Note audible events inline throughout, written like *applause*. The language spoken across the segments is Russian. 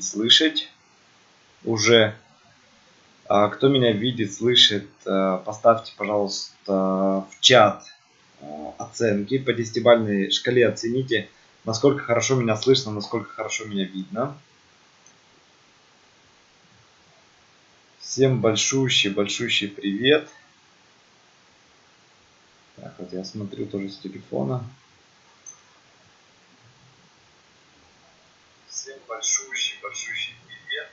слышать уже. А кто меня видит, слышит, э, поставьте, пожалуйста, в чат э, оценки по десятибальной шкале. Оцените, насколько хорошо меня слышно, насколько хорошо меня видно. Всем большущий, большущий привет. Так, вот я смотрю тоже с телефона. Всем большущий, большущий привет.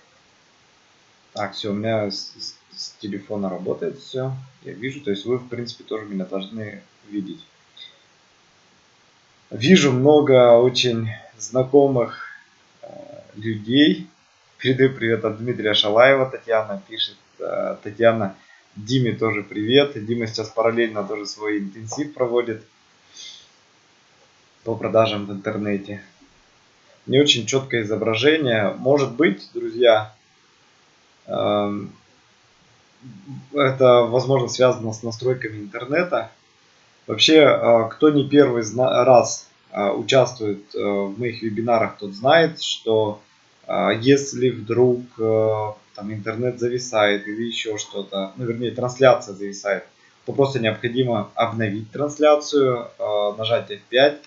Так, все, у меня с, с, с телефона работает все. Я вижу, то есть вы, в принципе, тоже меня должны видеть. Вижу много очень знакомых э, людей. Передаю привет от Дмитрия Шалаева. Татьяна пишет. Э, Татьяна, Диме тоже привет. Дима сейчас параллельно тоже свой интенсив проводит по продажам в интернете. Не очень четкое изображение. Может быть, друзья, эм, это, возможно, связано с настройками интернета. Вообще, э, кто не первый раз э, участвует в моих вебинарах, тот знает, что если вдруг э, там интернет зависает или еще что-то, ну вернее трансляция зависает, то просто необходимо обновить трансляцию, э, нажать F5,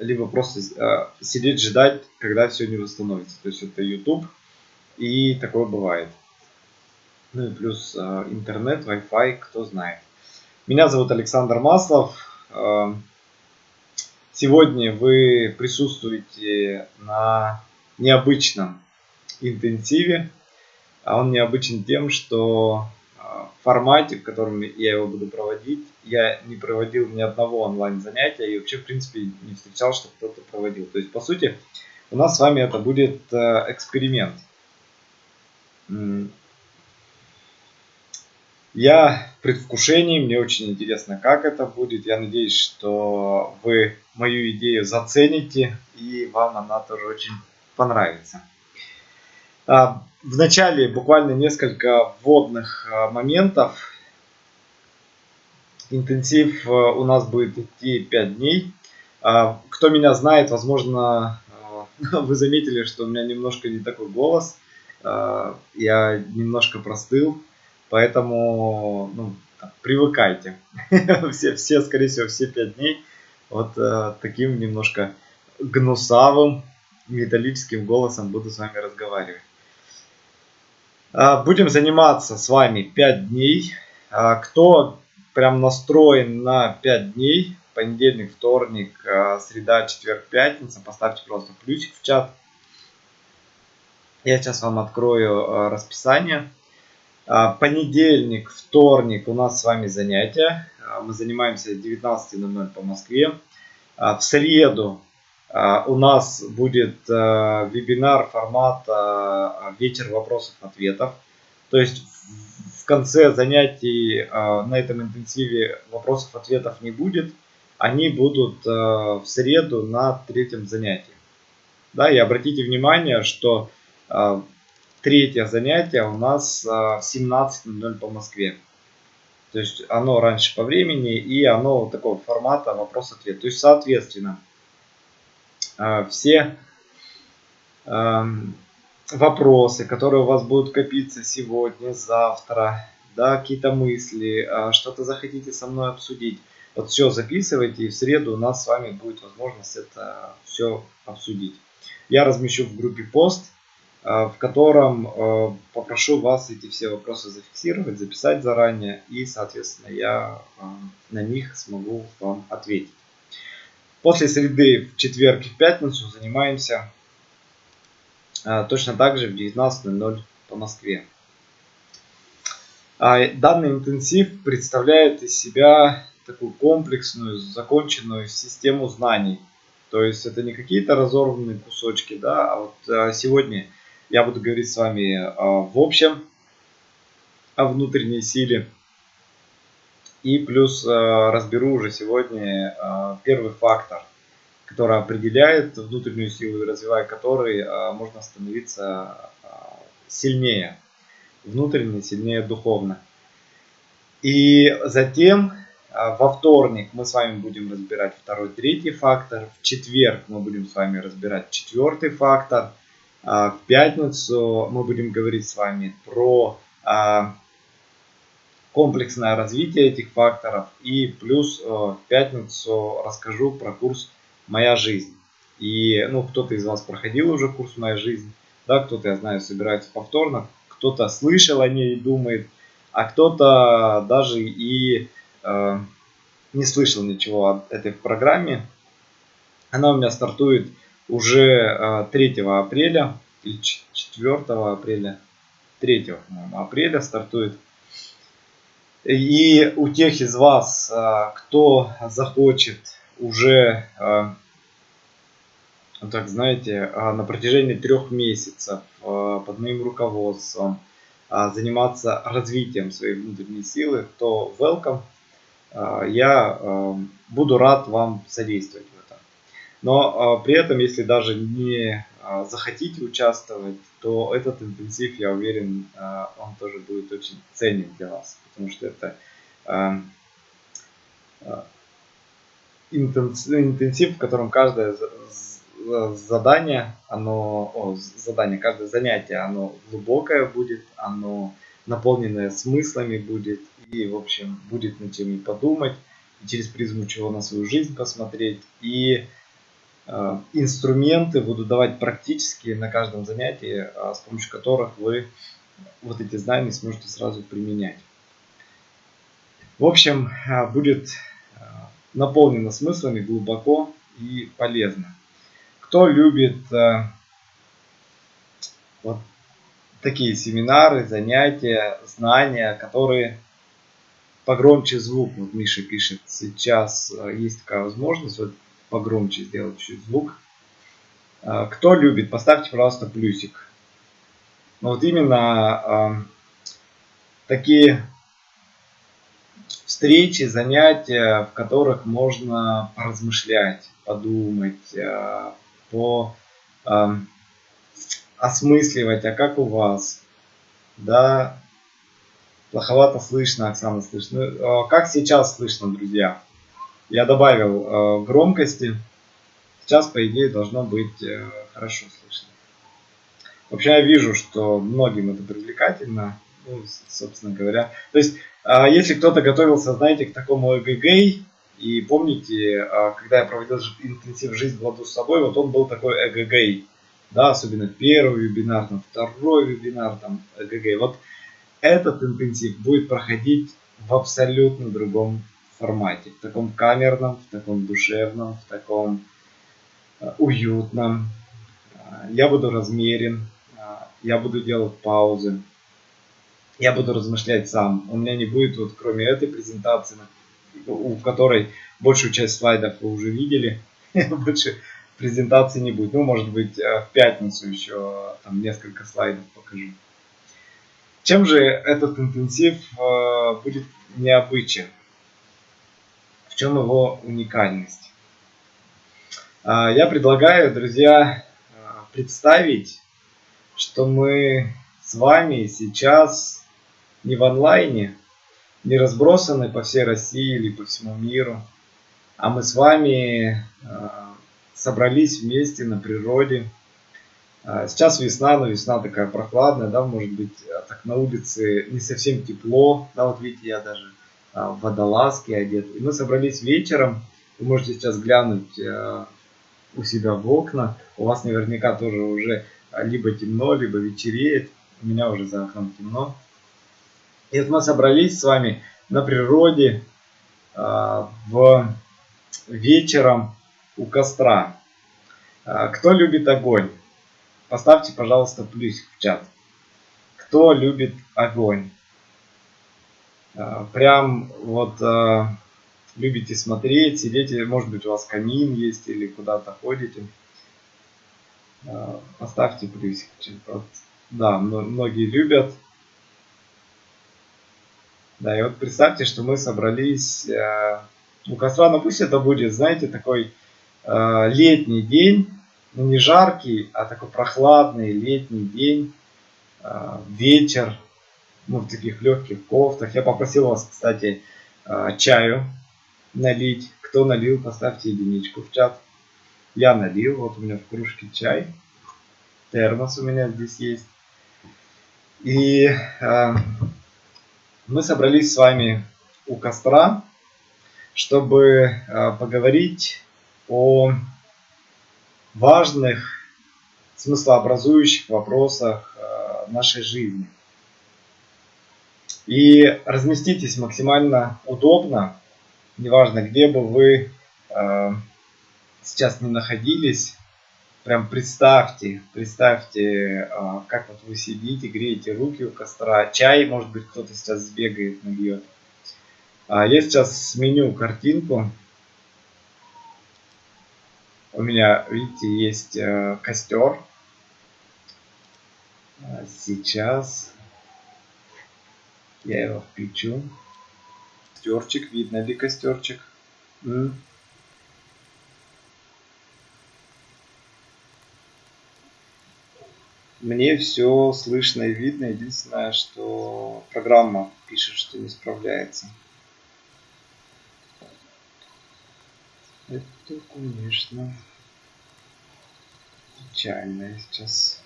либо просто э, сидеть ждать, когда все не восстановится. То есть это YouTube, и такое бывает. Ну и плюс интернет, Wi-Fi, кто знает. Меня зовут Александр Маслов. Сегодня вы присутствуете на необычном интенсиве. А он необычен тем, что в формате, в котором я его буду проводить, я не проводил ни одного онлайн занятия и вообще, в принципе, не встречал, что кто-то проводил. То есть, по сути, у нас с вами это будет э, эксперимент. Я в предвкушении, мне очень интересно, как это будет. Я надеюсь, что вы мою идею зацените и вам она тоже очень понравится. А, в начале буквально несколько вводных а, моментов. Интенсив а, у нас будет идти 5 дней. Кто меня знает, возможно, *laughs* вы заметили, что у меня немножко не такой голос. Я немножко простыл, поэтому ну, привыкайте. *laughs* все, все, скорее всего, все 5 дней вот таким немножко гнусавым, металлическим голосом буду с вами разговаривать. А, будем заниматься с вами 5 дней. А, кто прям настроен на 5 дней, понедельник, вторник, а, среда, четверг, пятница, поставьте просто плюсик в чат. Я сейчас вам открою расписание. Понедельник, вторник у нас с вами занятия. Мы занимаемся 19.00 по Москве. В среду а, у нас будет а, вебинар формата а, вечер вопросов-ответов. То есть в конце занятий на этом интенсиве вопросов-ответов не будет. Они будут в среду на третьем занятии. Да, и обратите внимание, что третье занятие у нас в 17.00 по Москве. То есть оно раньше по времени и оно вот такого формата вопрос-ответ. То есть соответственно все вопросы, которые у вас будут копиться сегодня, завтра, да, какие-то мысли, а, что-то захотите со мной обсудить. Вот все записывайте, и в среду у нас с вами будет возможность это все обсудить. Я размещу в группе пост, а, в котором попрошу вас эти все вопросы зафиксировать, записать заранее, и, соответственно, я на них смогу вам ответить. После среды в четверг и в пятницу занимаемся а, точно так же в 19.00 по Москве. А, данный интенсив представляет из себя такую комплексную, законченную систему знаний. То есть это не какие-то разорванные кусочки, да, а вот а, сегодня я буду говорить с вами в общем о внутренней силе и плюс разберу уже сегодня первый фактор, который определяет внутреннюю силу и развивая который э, можно становиться сильнее, внутренне сильнее духовно. И затем во вторник мы с вами будем разбирать второй, третий фактор. В четверг мы будем с вами разбирать четвертый фактор. В пятницу мы будем говорить с вами про комплексное развитие этих факторов. И плюс в пятницу расскажу про курс «Моя жизнь». И ну, кто-то из вас проходил уже курс «Моя жизнь», да, кто-то, я знаю, собирается повторно, кто-то слышал о ней и думает, а кто-то даже и э, не слышал ничего о этой программе. Она у меня стартует уже э, 3 апреля или 4 апреля, 3 апреля стартует. И у тех из вас, э, кто захочет уже э, так знаете, а, на протяжении трех месяцев а, под моим руководством а, заниматься развитием своей внутренней силы, то welcome. Я буду рад вам содействовать в этом. Но при этом, если даже не захотите участвовать, то этот интенсив, я уверен, он тоже будет очень ценен для вас. Потому что это интенсив, в котором каждая задание, оно, о, задание, каждое занятие, оно глубокое будет, оно наполненное смыслами будет, и, в общем, будет над чем и подумать, и через призму чего на свою жизнь посмотреть, и э, инструменты буду давать практически на каждом занятии, э, с помощью которых вы вот эти знания сможете сразу применять. В общем, э, будет э, наполнено смыслами глубоко и полезно кто любит э, вот такие семинары, занятия, знания, которые погромче звук. Вот Миша пишет, сейчас э, есть такая возможность вот погромче сделать чуть звук. Э, кто любит, поставьте, пожалуйста, плюсик. Но вот именно э, такие встречи, занятия, в которых можно поразмышлять, подумать, э, по э, осмысливать, а как у вас, да, плоховато слышно, Оксана слышно. Ну, э, как сейчас слышно, друзья? Я добавил э, громкости, сейчас, по идее, должно быть э, хорошо слышно. Вообще, я вижу, что многим это привлекательно, ну, собственно говоря. То есть, э, если кто-то готовился, знаете, к такому эгэгэй, и помните, а, когда я проводил интенсив «Жизнь в ладу с собой», вот он был такой эгэгэй. Да, особенно первый вебинар, там, второй вебинар, там, эгэгэй. Вот этот интенсив будет проходить в абсолютно другом формате. В таком камерном, в таком душевном, в таком а, уютном. А, я буду размерен, я буду делать паузы. Я буду размышлять сам. У меня не будет, вот кроме этой презентации, у которой большую часть слайдов вы уже видели. *laughs* Больше презентации не будет. Ну, может быть, э, в пятницу еще там несколько слайдов покажу. Чем же этот интенсив э, будет необычен? В чем его уникальность? Я предлагаю, друзья, э, представить, что мы с вами сейчас не в онлайне, не разбросаны по всей России или по всему миру, а мы с вами э, собрались вместе на природе. Э, сейчас весна, но весна такая прохладная, да, может быть, э, так на улице не совсем тепло, да, вот видите, я даже в водолазке одет. И мы собрались вечером, вы можете сейчас глянуть у себя в окна, у вас наверняка тоже уже либо темно, либо вечереет, у меня уже за окном темно. И вот мы собрались с вами на природе э, в вечером у костра. Э, кто любит огонь? Поставьте, пожалуйста, плюсик в чат. Кто любит огонь? Э, прям вот любите смотреть, сидеть, может быть у вас камин есть или куда-то ходите. Поставьте плюсик. Вот, да, многие любят. Да, и вот представьте, что мы собрались э, у костра, ну пусть это будет, знаете, такой э, летний день, ну не жаркий, а такой прохладный летний день, э, вечер, ну в таких легких кофтах. Я попросил вас, кстати, э, чаю налить. Кто налил, поставьте единичку в чат. Я налил, вот у меня в кружке чай. термос у меня здесь есть. И э, мы собрались с вами у костра, чтобы э, поговорить о важных смыслообразующих вопросах э, нашей жизни. И разместитесь максимально удобно, неважно где бы вы э, сейчас не находились, прям представьте, представьте, э, как вот вы сидите, греете руки у костра, чай, может быть, кто-то сейчас сбегает, набьет. А я сейчас сменю картинку. У меня, видите, есть э, костер. А сейчас я его включу. Костерчик, видно ли костерчик? Мне все слышно и видно. Единственное, что программа пишет, что не справляется. Это, конечно, печально сейчас.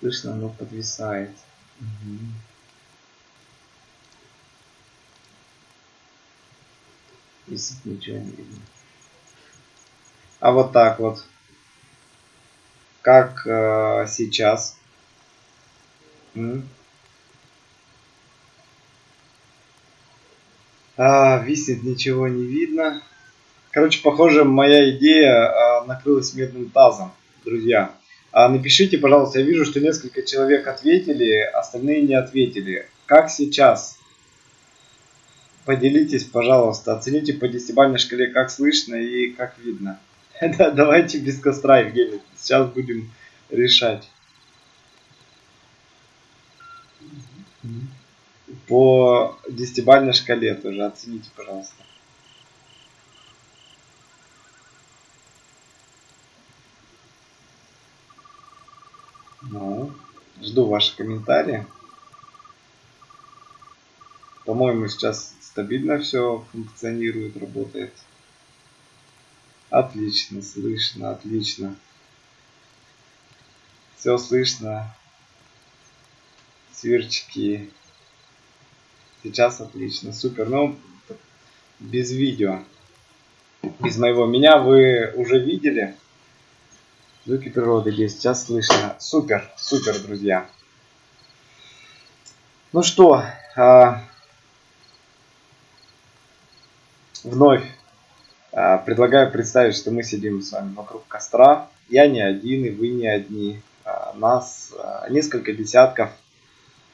Слышно, оно подвисает. Угу. Висит, ничего не видно. А вот так вот. Как э, сейчас. М? А, висит, ничего не видно. Короче, похоже, моя идея а, накрылась медным тазом, друзья. А напишите, пожалуйста, я вижу, что несколько человек ответили, остальные не ответили. Как сейчас? Поделитесь, пожалуйста, оцените по десятибалльной шкале, как слышно и как видно. *laughs* Давайте без костра, Евгений, сейчас будем решать. По десятибалльной шкале тоже оцените, пожалуйста. Ну, жду ваши комментарии. По-моему, сейчас стабильно все функционирует, работает. Отлично, слышно, отлично. Все слышно. Сверчки. Сейчас отлично, супер. Ну, без видео. Без моего меня вы уже видели. Звуки природы здесь сейчас слышно. Супер, супер, друзья. Ну что, а, вновь а, предлагаю представить, что мы сидим с вами вокруг костра. Я не один, и вы не одни. А, нас а, несколько десятков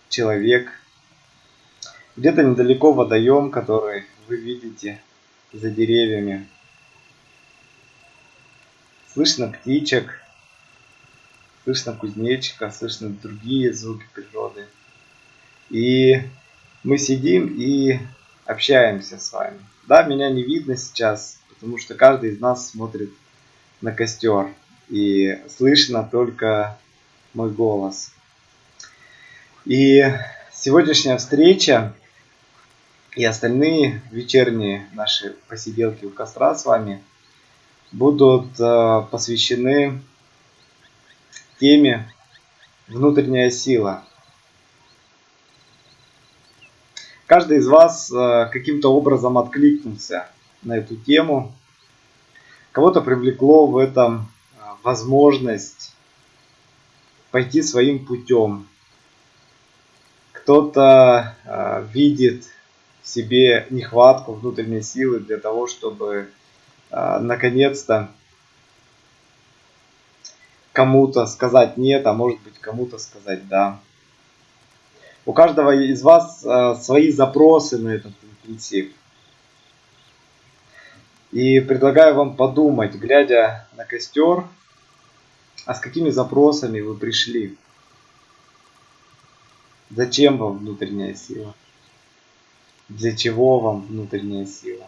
человек. Где-то недалеко водоем, который вы видите за деревьями. Слышно птичек, слышно кузнечика, слышно другие звуки природы. И мы сидим и общаемся с вами. Да, меня не видно сейчас, потому что каждый из нас смотрит на костер. И слышно только мой голос. И сегодняшняя встреча и остальные вечерние наши посиделки у костра с вами – будут э, посвящены теме внутренняя сила. Каждый из вас э, каким-то образом откликнулся на эту тему. Кого-то привлекло в этом э, возможность пойти своим путем. Кто-то видит в себе нехватку внутренней силы для того, чтобы наконец-то кому-то сказать нет, а может быть кому-то сказать да. У каждого из вас а, свои запросы на этот интенсив. И предлагаю вам подумать, глядя на костер, а с какими запросами вы пришли. Зачем вам внутренняя сила? Для чего вам внутренняя сила?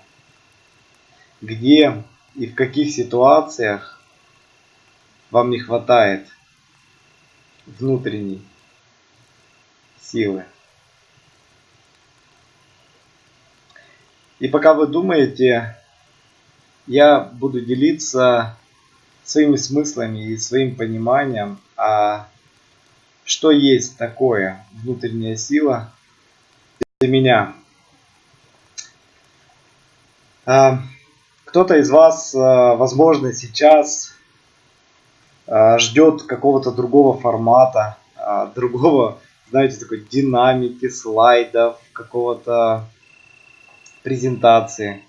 где и в каких ситуациях вам не хватает внутренней силы. И пока вы думаете, я буду делиться своими смыслами и своим пониманием, а что есть такое внутренняя сила для меня. А, кто-то из вас, а, возможно, сейчас а, ждет какого-то другого формата, другого, знаете, такой динамики, слайдов, какого-то презентации.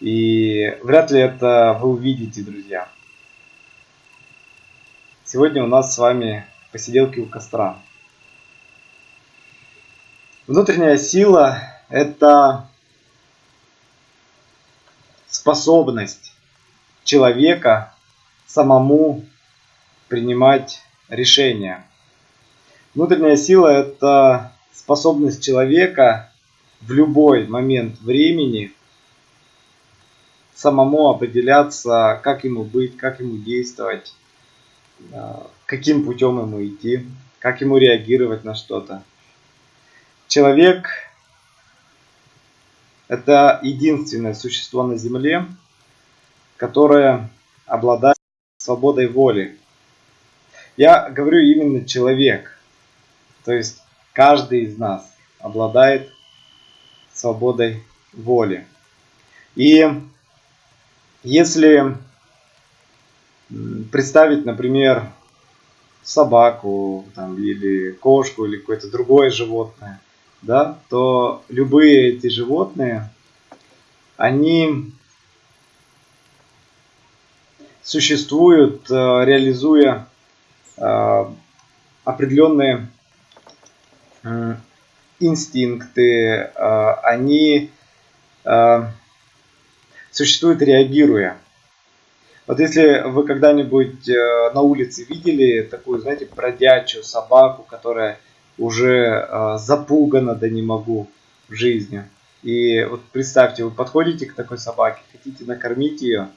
И вряд ли это вы увидите, друзья. Сегодня у нас с вами посиделки у костра. Внутренняя сила – это способность человека самому принимать решения. Внутренняя сила – это способность человека в любой момент времени самому определяться, как ему быть, как ему действовать, каким путем ему идти, как ему реагировать на что-то. Человек – это единственное существо на Земле, которое обладает свободой воли. Я говорю именно человек, то есть каждый из нас обладает свободой воли. И если представить, например, собаку там, или кошку или какое-то другое животное, да, то любые эти животные, они существуют, э, реализуя э, определенные инстинкты, э, они существуют реагируя вот если вы когда-нибудь э, на улице видели такую, знаете, бродячую собаку, которая уже э, запугана, да не могу, в жизни. И вот представьте, вы подходите к такой собаке, хотите накормить ее,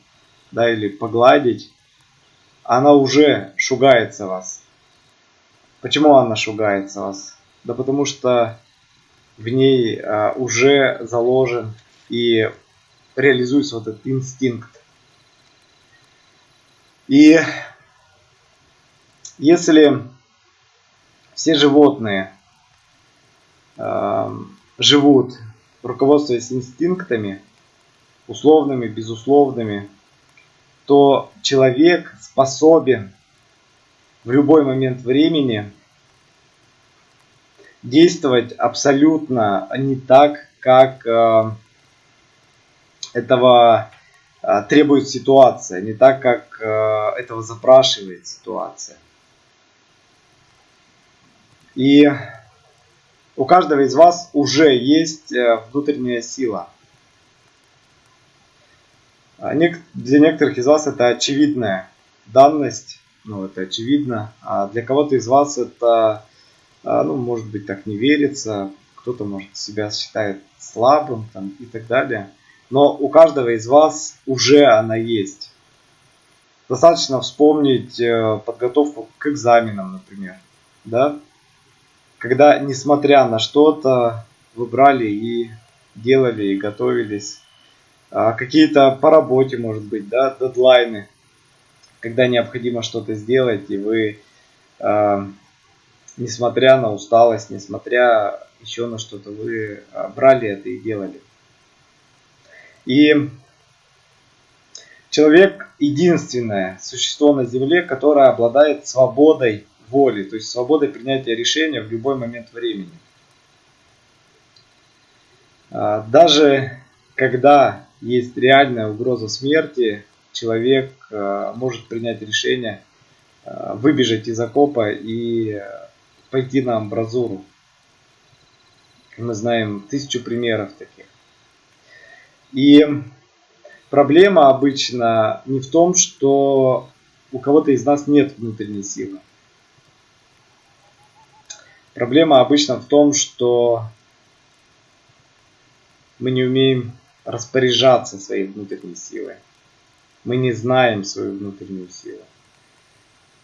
да, или погладить, она уже шугается вас. Почему она шугается вас? Да потому что в ней а, уже заложен и реализуется вот этот инстинкт. И если все животные э, живут, руководствуясь инстинктами, условными, безусловными, то человек способен в любой момент времени действовать абсолютно не так, как э, этого Э, требует ситуация, не так, как э, этого запрашивает ситуация. И у каждого из вас уже есть внутренняя сила. А для некоторых из вас это очевидная данность, ну это очевидно, а для кого-то из вас это, ну может быть так не верится, кто-то может себя считает слабым там, и так далее но у каждого из вас уже она есть. Достаточно вспомнить э, подготовку к экзаменам, например. Да? Когда, несмотря на что-то, вы брали и делали, и готовились. А какие-то по работе, может быть, да, дедлайны. Когда необходимо что-то сделать, и вы, э, несмотря на усталость, несмотря еще на что-то, вы а, брали это и делали. И человек единственное существо на Земле, которое обладает свободой воли, то есть свободой принятия решения в любой момент времени. А, даже когда есть реальная угроза смерти, человек а, может принять решение выбежать из окопа и пойти на амбразуру. Мы знаем тысячу примеров таких. И проблема обычно не в том, что у кого-то из нас нет внутренней силы. Проблема обычно в том, что мы не умеем распоряжаться своей внутренней силой. Мы не знаем свою внутреннюю силу.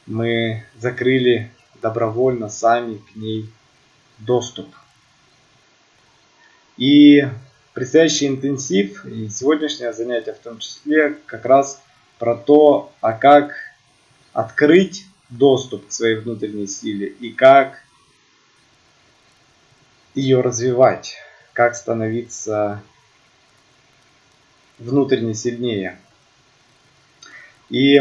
Мы закрыли добровольно сами к ней доступ. И предстоящий интенсив и сегодняшнее занятие в том числе как раз про то, а как открыть доступ к своей внутренней силе и как ее развивать, как становиться внутренне сильнее. И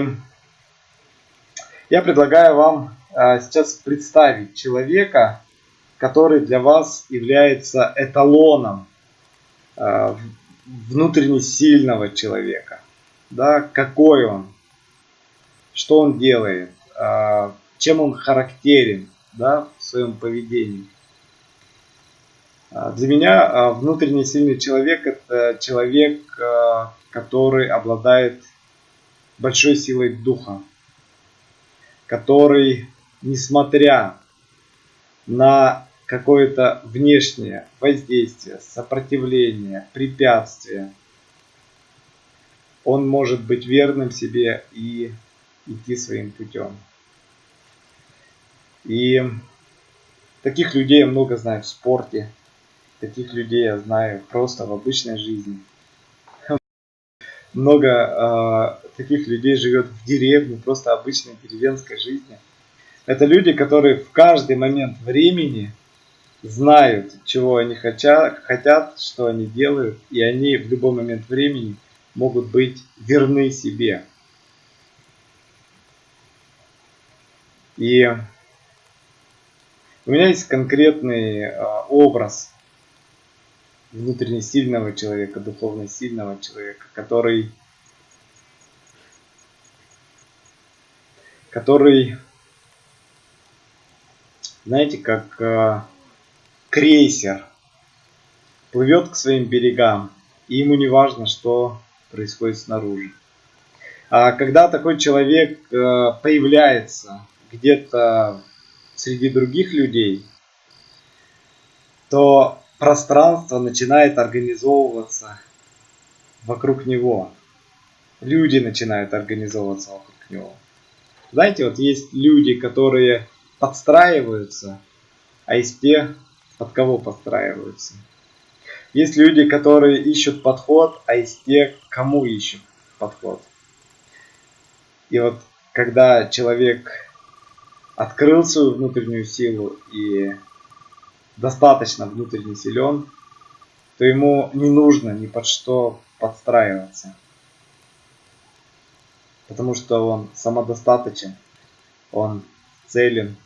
я предлагаю вам сейчас представить человека, который для вас является эталоном а, внутренне сильного человека. Да, какой он, что он делает, а, чем он характерен да, в своем поведении. Для меня внутренне сильный человек это человек, который обладает большой силой духа, который, несмотря на какое-то внешнее воздействие, сопротивление, препятствие, он может быть верным себе и идти своим путем. И таких людей я много знаю в спорте, таких людей я знаю просто в обычной жизни – много э, таких людей живет в деревне, просто обычной деревенской жизни. Это люди, которые в каждый момент времени знают, чего они хотят, что они делают, и они в любой момент времени могут быть верны себе. И у меня есть конкретный э, образ внутренне сильного человека, духовно сильного человека, который, который, знаете, как э, крейсер плывет к своим берегам, и ему не важно, что происходит снаружи. А когда такой человек э, появляется где-то среди других людей, то пространство начинает организовываться вокруг него. Люди начинают организовываться вокруг него. Знаете, вот есть люди, которые подстраиваются, а есть те, под кого подстраиваются. Есть люди, которые ищут подход, а есть те, кому ищут подход. И вот когда человек открыл свою внутреннюю силу и достаточно внутренне силен, то ему не нужно ни под что подстраиваться. Потому что он самодостаточен, он целен,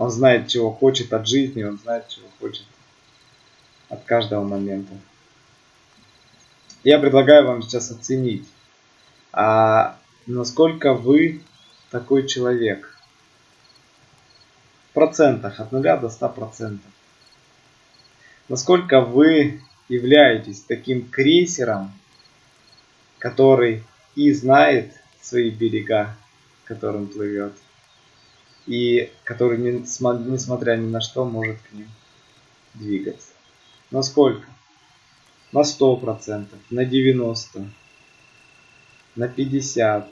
он знает, чего хочет от жизни, он знает, чего хочет от каждого момента. Я предлагаю вам сейчас оценить, а насколько вы такой человек. В процентах от 0 до 100 процентов насколько вы являетесь таким крейсером, который и знает свои берега, которым плывет, и который, несмотря ни на что, может к ним двигаться. Насколько? На 100%, на 90%, на 50%,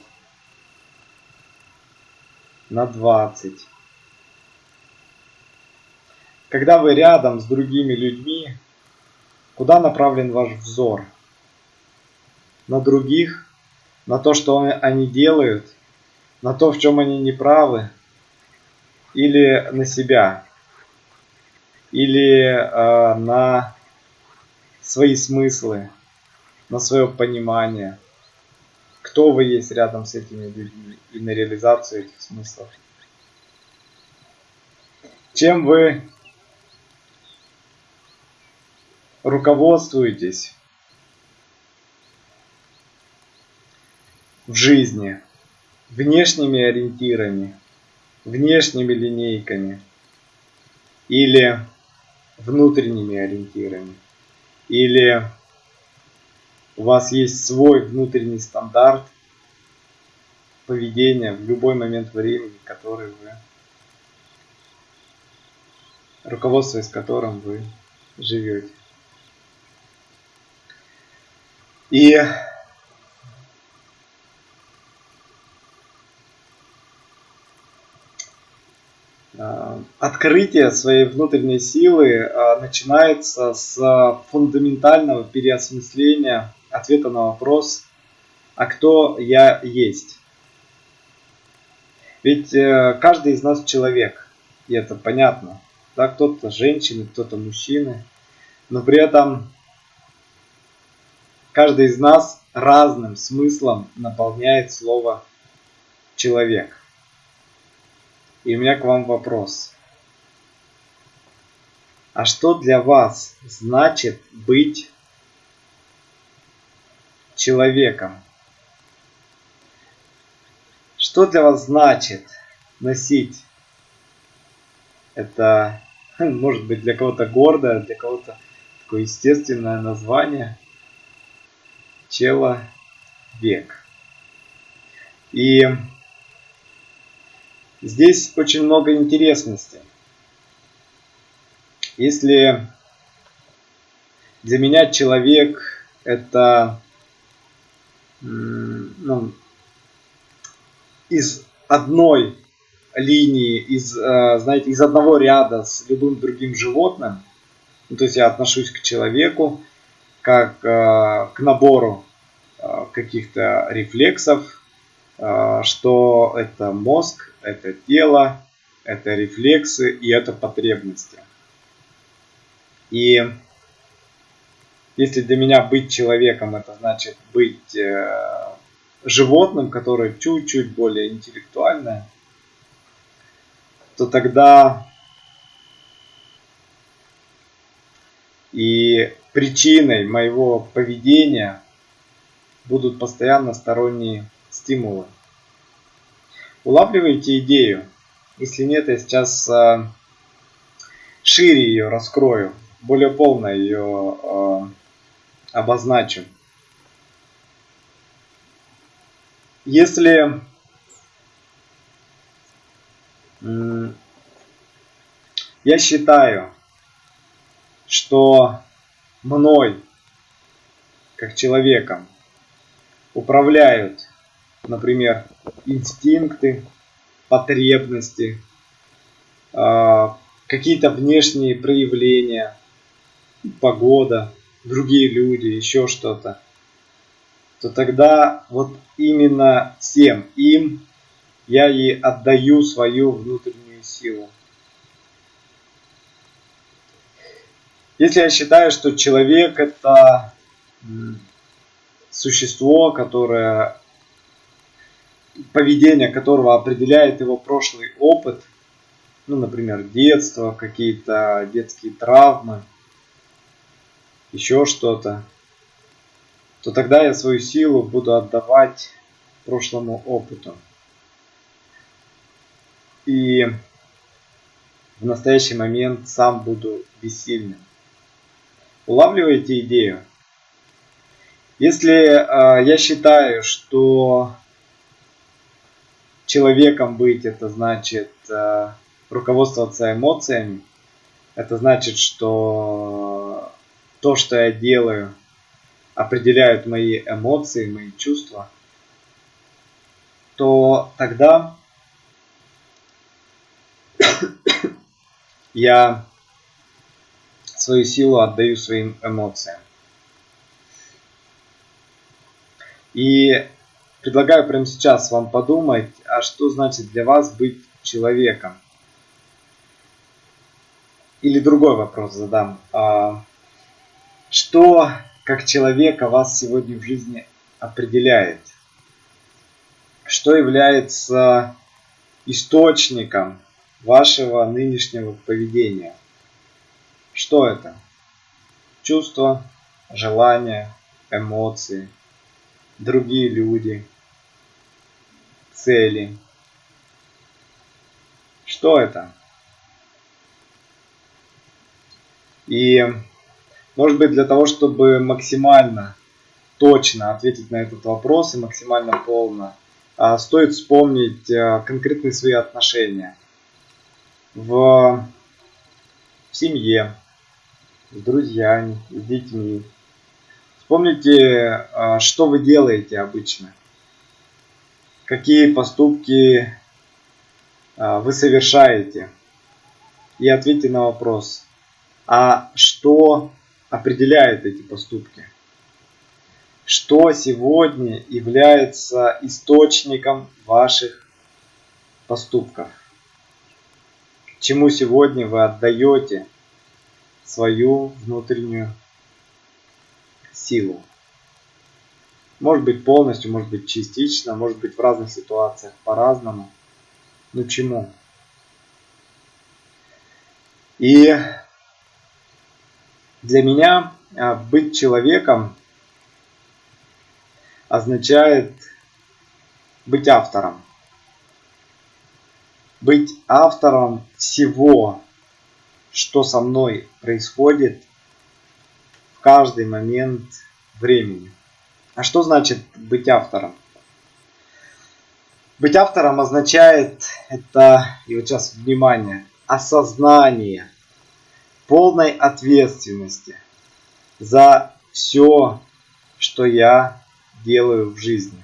на 20%. Когда вы рядом с другими людьми, куда направлен ваш взор? На других? На то, что они делают? На то, в чем они неправы? Или на себя? Или э, на свои смыслы? На свое понимание? Кто вы есть рядом с этими людьми и на реализацию этих смыслов? Чем вы руководствуетесь в жизни внешними ориентирами, внешними линейками или внутренними ориентирами. Или у вас есть свой внутренний стандарт поведения в любой момент времени, который вы руководствуясь которым вы живете. И открытие своей внутренней силы э, начинается с фундаментального переосмысления ответа на вопрос, а кто я есть. Ведь э, каждый из нас человек, и это понятно. Да, кто-то женщины, кто-то мужчины, но при этом каждый из нас разным смыслом наполняет слово человек. И у меня к вам вопрос. А что для вас значит быть человеком? Что для вас значит носить? Это *laughs* может быть для кого-то гордое, для кого-то такое естественное название. Человек. И Здесь очень много интересности. Если для меня человек это ну, из одной линии, из, э, знаете, из одного ряда с любым другим животным, ну, то есть я отношусь к человеку как э, к набору э, каких-то рефлексов, что это мозг, это тело, это рефлексы и это потребности. И если для меня быть человеком, это значит быть э, животным, которое чуть-чуть более интеллектуальное, то тогда и причиной моего поведения будут постоянно сторонние стимулы. Улавливаете идею? Если нет, я сейчас э, шире ее раскрою, более полно ее э, обозначу. Если э, я считаю, что мной, как человеком, управляют например, инстинкты, потребности, а, какие-то внешние проявления, погода, другие люди, еще что-то, то тогда вот именно всем им я и отдаю свою внутреннюю силу. Если я считаю, что человек это существо, которое поведение которого определяет его прошлый опыт, ну, например, детство, какие-то детские травмы, еще что-то, то тогда я свою силу буду отдавать прошлому опыту. И в настоящий момент сам буду бессильным. Улавливаете идею? Если э, я считаю, что человеком быть, это значит э, руководствоваться эмоциями. Это значит, что то, что я делаю, определяют мои эмоции, мои чувства, то тогда *coughs* я свою силу отдаю своим эмоциям. И Предлагаю прямо сейчас вам подумать, а что значит для вас быть человеком? Или другой вопрос задам. А, что как человека вас сегодня в жизни определяет? Что является источником вашего нынешнего поведения? Что это? Чувства, желания, эмоции – другие люди, цели. Что это? И, может быть, для того, чтобы максимально точно ответить на этот вопрос и максимально полно, а, стоит вспомнить а, конкретные свои отношения в семье, с друзьями, с детьми, Вспомните, а, что вы делаете обычно. Какие поступки а, вы совершаете. и ответьте на вопрос, а что определяет эти поступки? Что сегодня является источником ваших поступков? Чему сегодня вы отдаете свою внутреннюю силу? Может быть полностью, может быть частично, может быть в разных ситуациях по-разному. Но чему? И для меня а, быть человеком означает быть автором. Быть автором всего, что со мной происходит каждый момент времени. А что значит быть автором? Быть автором означает это, и вот сейчас внимание, осознание полной ответственности за все, что я делаю в жизни.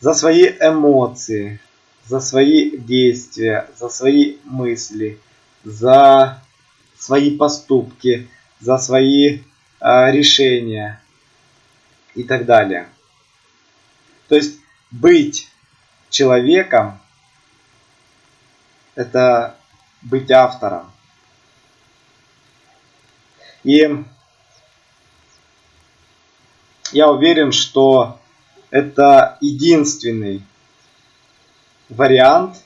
За свои эмоции, за свои действия, за свои мысли, за свои поступки, за свои э, решения и так далее. То есть быть человеком это быть автором. И я уверен, что это единственный вариант,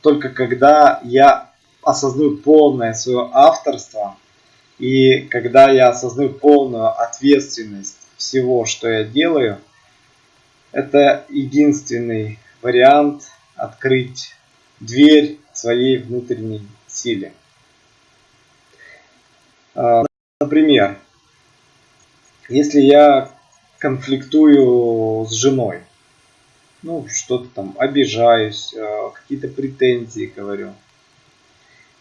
только когда я осознаю полное свое авторство и когда я осознаю полную ответственность всего, что я делаю, это единственный вариант открыть дверь своей внутренней силе. А, например, если я конфликтую с женой, ну, что-то там, обижаюсь, а, какие-то претензии говорю.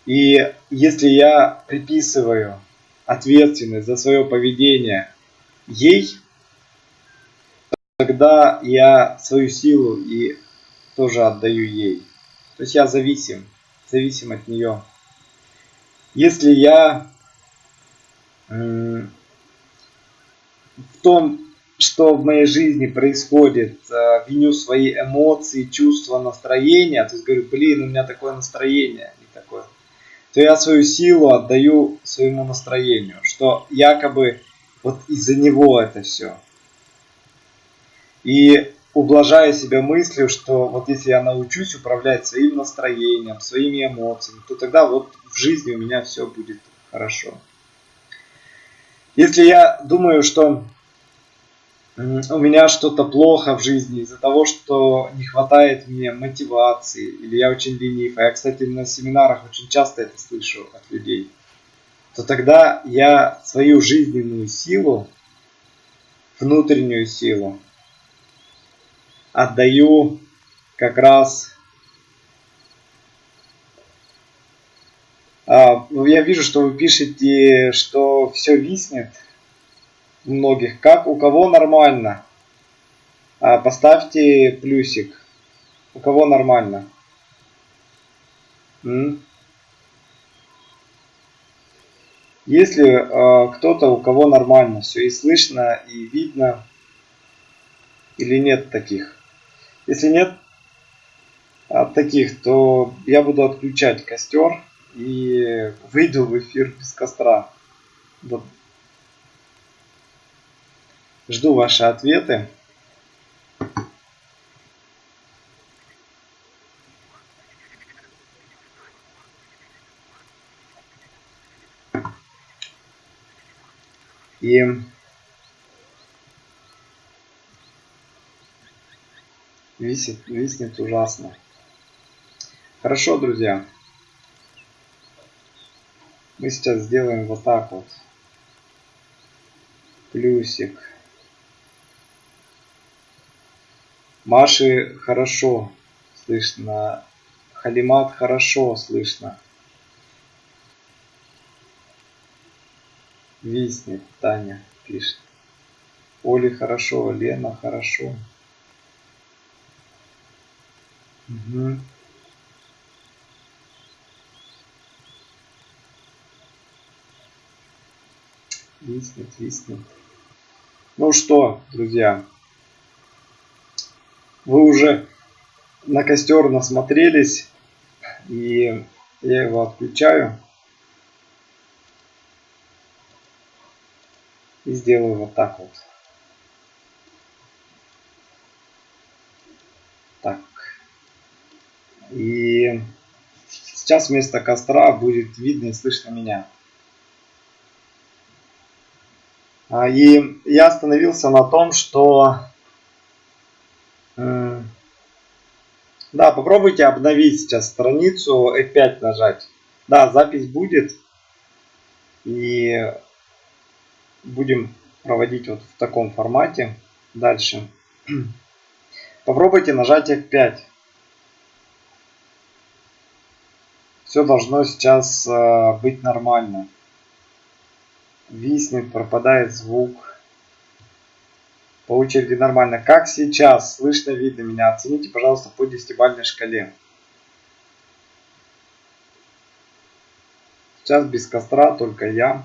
И если я приписываю ответственность за свое поведение ей, тогда я свою силу и тоже отдаю ей. То есть я зависим, зависим от нее. Если я в том, что в моей жизни происходит, э, виню свои эмоции, чувства, настроения, то есть говорю, блин, у меня такое настроение, не такое, то я свою силу отдаю своему настроению, что якобы вот из-за него это все. И ублажая себя мыслью, что вот если я научусь управлять своим настроением, своими эмоциями, то тогда вот в жизни у меня все будет хорошо. Если я думаю, что у меня что-то плохо в жизни из-за того, что не хватает мне мотивации, или я очень ленив, а я, кстати, на семинарах очень часто это слышу от людей, то тогда я свою жизненную силу, внутреннюю силу, отдаю как раз а, ну, я вижу, что вы пишете, что все виснет многих. Как у кого нормально? А, поставьте плюсик. У кого нормально? Если э, кто-то, у кого нормально все и слышно, и видно, или нет таких? Если нет а, таких, то я буду отключать костер и выйду в эфир без костра. Жду ваши ответы. И Висит, виснет ужасно. Хорошо, друзья. Мы сейчас сделаем вот так вот. Плюсик. Маши хорошо слышно. Халимат хорошо слышно. Виснет, Таня пишет. Оле хорошо, Лена хорошо. Угу. Виснет, виснет. Ну что, друзья, вы уже на костер насмотрелись, и я его отключаю. И сделаю вот так вот. Так. И сейчас вместо костра будет видно и слышно меня. А, и я остановился на том, что... Да, попробуйте обновить сейчас страницу, F5 нажать. Да, запись будет. И будем проводить вот в таком формате дальше. Попробуйте нажать F5. Все должно сейчас э, быть нормально виснет, пропадает звук. По очереди нормально. Как сейчас? Слышно, видно меня? Оцените, пожалуйста, по десятибальной шкале. Сейчас без костра, только я.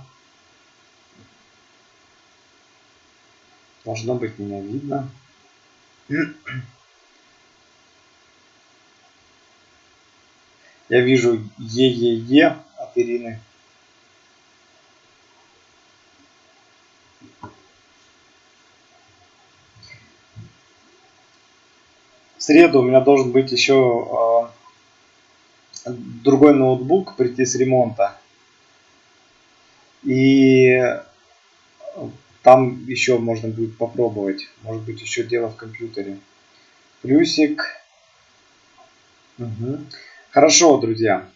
Должно быть меня видно. Я вижу Е-Е-Е Ирины. Среду у меня должен быть еще э, другой ноутбук прийти с ремонта. И там еще можно будет попробовать. Может быть еще дело в компьютере. Плюсик. Угу. Хорошо, друзья.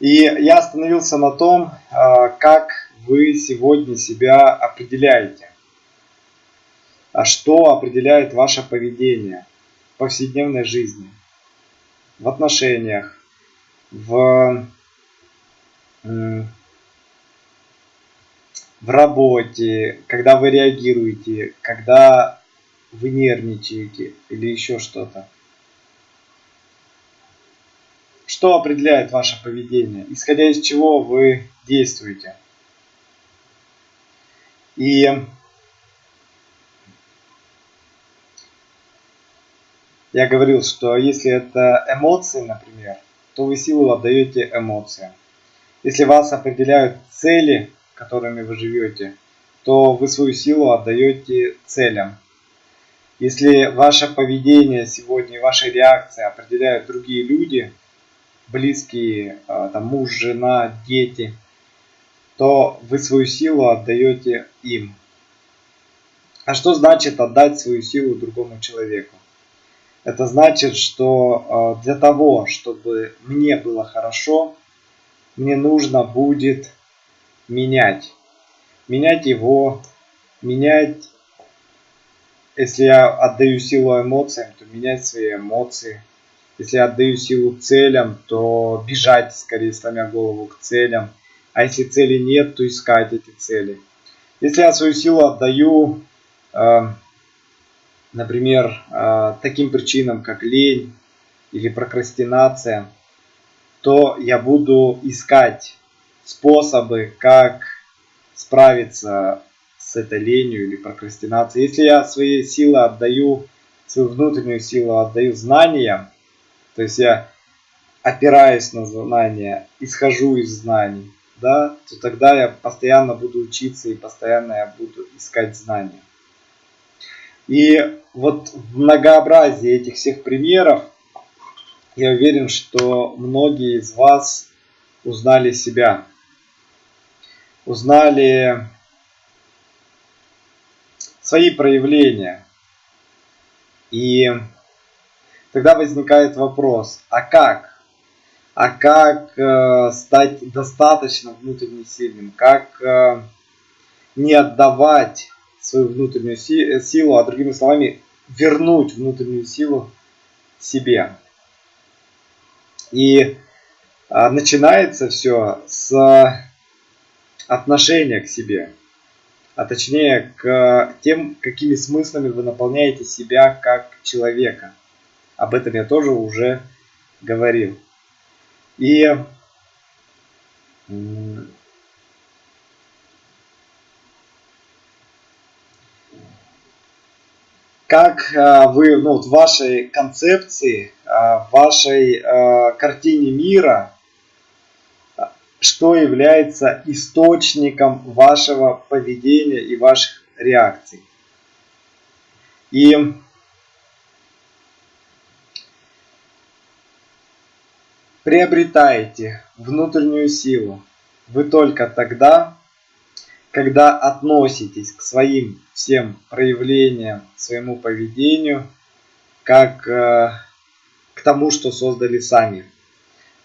И я остановился на том, как вы сегодня себя определяете. А что определяет ваше поведение повседневной жизни, в отношениях, в, в работе, когда вы реагируете, когда вы нервничаете или еще что-то. Что определяет ваше поведение, исходя из чего вы действуете. И я говорил, что если это эмоции, например, то вы силу отдаете эмоциям. Если вас определяют цели, которыми вы живете, то вы свою силу отдаете целям. Если ваше поведение сегодня, ваши реакции определяют другие люди, близкие, а, там, муж, жена, дети, то вы свою силу отдаете им. А что значит отдать свою силу другому человеку? Это значит, что э, для того, чтобы мне было хорошо, мне нужно будет менять. Менять его, менять, если я отдаю силу эмоциям, то менять свои эмоции. Если я отдаю силу целям, то бежать, скорее сломя голову к целям. А если цели нет, то искать эти цели. Если я свою силу отдаю э, например, а, таким причинам, как лень или прокрастинация, то я буду искать способы, как справиться с этой ленью или прокрастинацией. Если я свои силы отдаю, свою внутреннюю силу отдаю знаниям, то есть я опираюсь на знания, исхожу из знаний, да, то тогда я постоянно буду учиться и постоянно я буду искать знания. И вот в многообразии этих всех примеров я уверен, что многие из вас узнали себя. Узнали свои проявления. И тогда возникает вопрос, а как? А как э, стать достаточно внутренне сильным? Как э, не отдавать свою внутреннюю си силу, а другими словами, вернуть внутреннюю силу себе. И а, начинается все с отношения к себе, а точнее к тем, какими смыслами вы наполняете себя как человека. Об этом я тоже уже говорил. И как э, вы ну, в вашей концепции, в вашей э, картине мира, что является источником вашего поведения и ваших реакций. И приобретаете внутреннюю силу вы только тогда, когда относитесь к своим всем проявлениям, своему поведению, как э, к тому, что создали сами,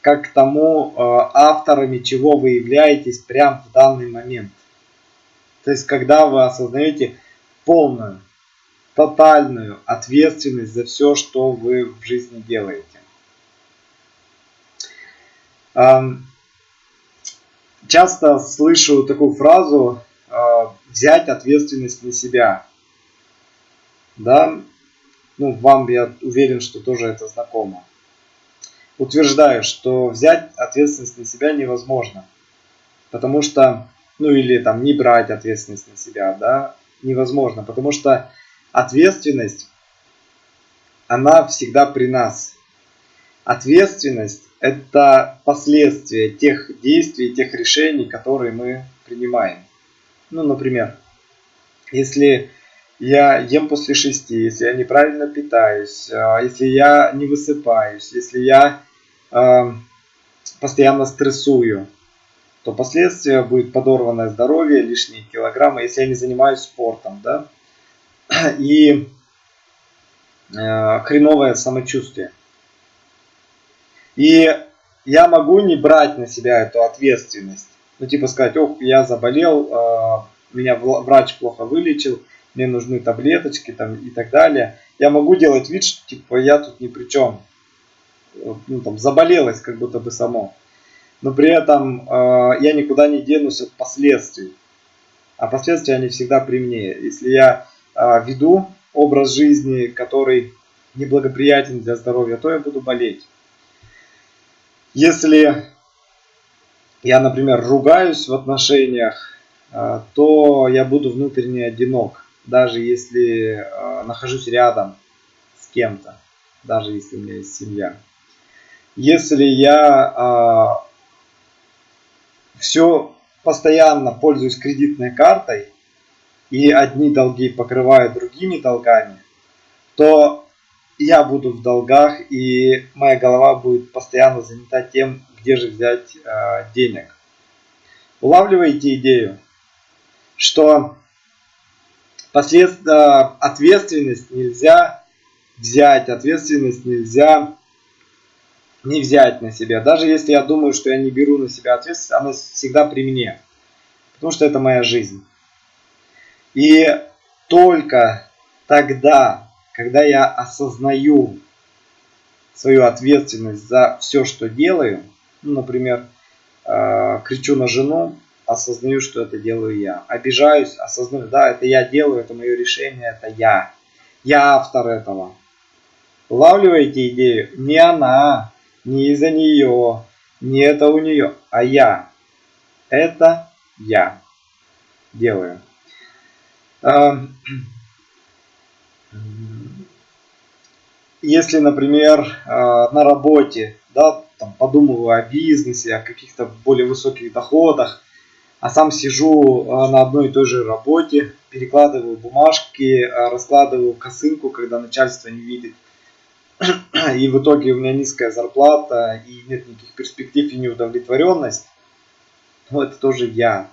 как к тому, э, авторами чего вы являетесь прямо в данный момент. То есть, когда вы осознаете полную, тотальную ответственность за все, что вы в жизни делаете. Часто слышу такую фразу взять ответственность на себя. Да, ну, вам я уверен, что тоже это знакомо. Утверждаю, что взять ответственность на себя невозможно. Потому что, ну или там не брать ответственность на себя, да, невозможно. Потому что ответственность, она всегда при нас. Ответственность – это последствия тех действий, тех решений, которые мы принимаем. Ну, например, если я ем после шести, если я неправильно питаюсь, а, если я не высыпаюсь, если я э, постоянно стрессую, то последствия будет подорванное здоровье, лишние килограммы, если я не занимаюсь спортом, да, и э, хреновое самочувствие. И я могу не брать на себя эту ответственность. Ну, типа сказать, ох, я заболел, а, меня врач плохо вылечил, мне нужны таблеточки там и так далее. Я могу делать вид, что типа я тут ни при чем. Ну, там, заболелось как будто бы само. Но при этом э, я никуда не денусь от последствий. А последствия они всегда при мне. Если я э, веду образ жизни, который неблагоприятен для здоровья, то я буду болеть. Если я, например, ругаюсь в отношениях, э, то я буду внутренне одинок, даже если э, нахожусь рядом с кем-то, даже если у меня есть семья. Если я э, все постоянно пользуюсь кредитной картой, и одни долги покрываю другими долгами, то я буду в долгах, и моя голова будет постоянно занята тем, где же взять э, денег. Улавливаете идею, что послед... э, ответственность нельзя взять, ответственность нельзя не взять на себя. Даже если я думаю, что я не беру на себя ответственность, она всегда при мне. Потому что это моя жизнь. И только тогда, когда я осознаю свою ответственность за все, что делаю, ну, например, э, кричу на жену, осознаю, что это делаю я. Обижаюсь, осознаю, да, это я делаю, это мое решение, это я. Я автор этого. Улавливаете идею? Не она, не из-за нее, не это у нее, а я. Это я делаю. Если, например, э, на работе, да, там, подумываю о бизнесе, о каких-то более высоких доходах, а сам сижу э, на одной и той же работе, перекладываю бумажки, э, раскладываю косынку, когда начальство не видит, *clears throat* и в итоге у меня низкая зарплата, и нет никаких перспектив и неудовлетворенность, ну это тоже я.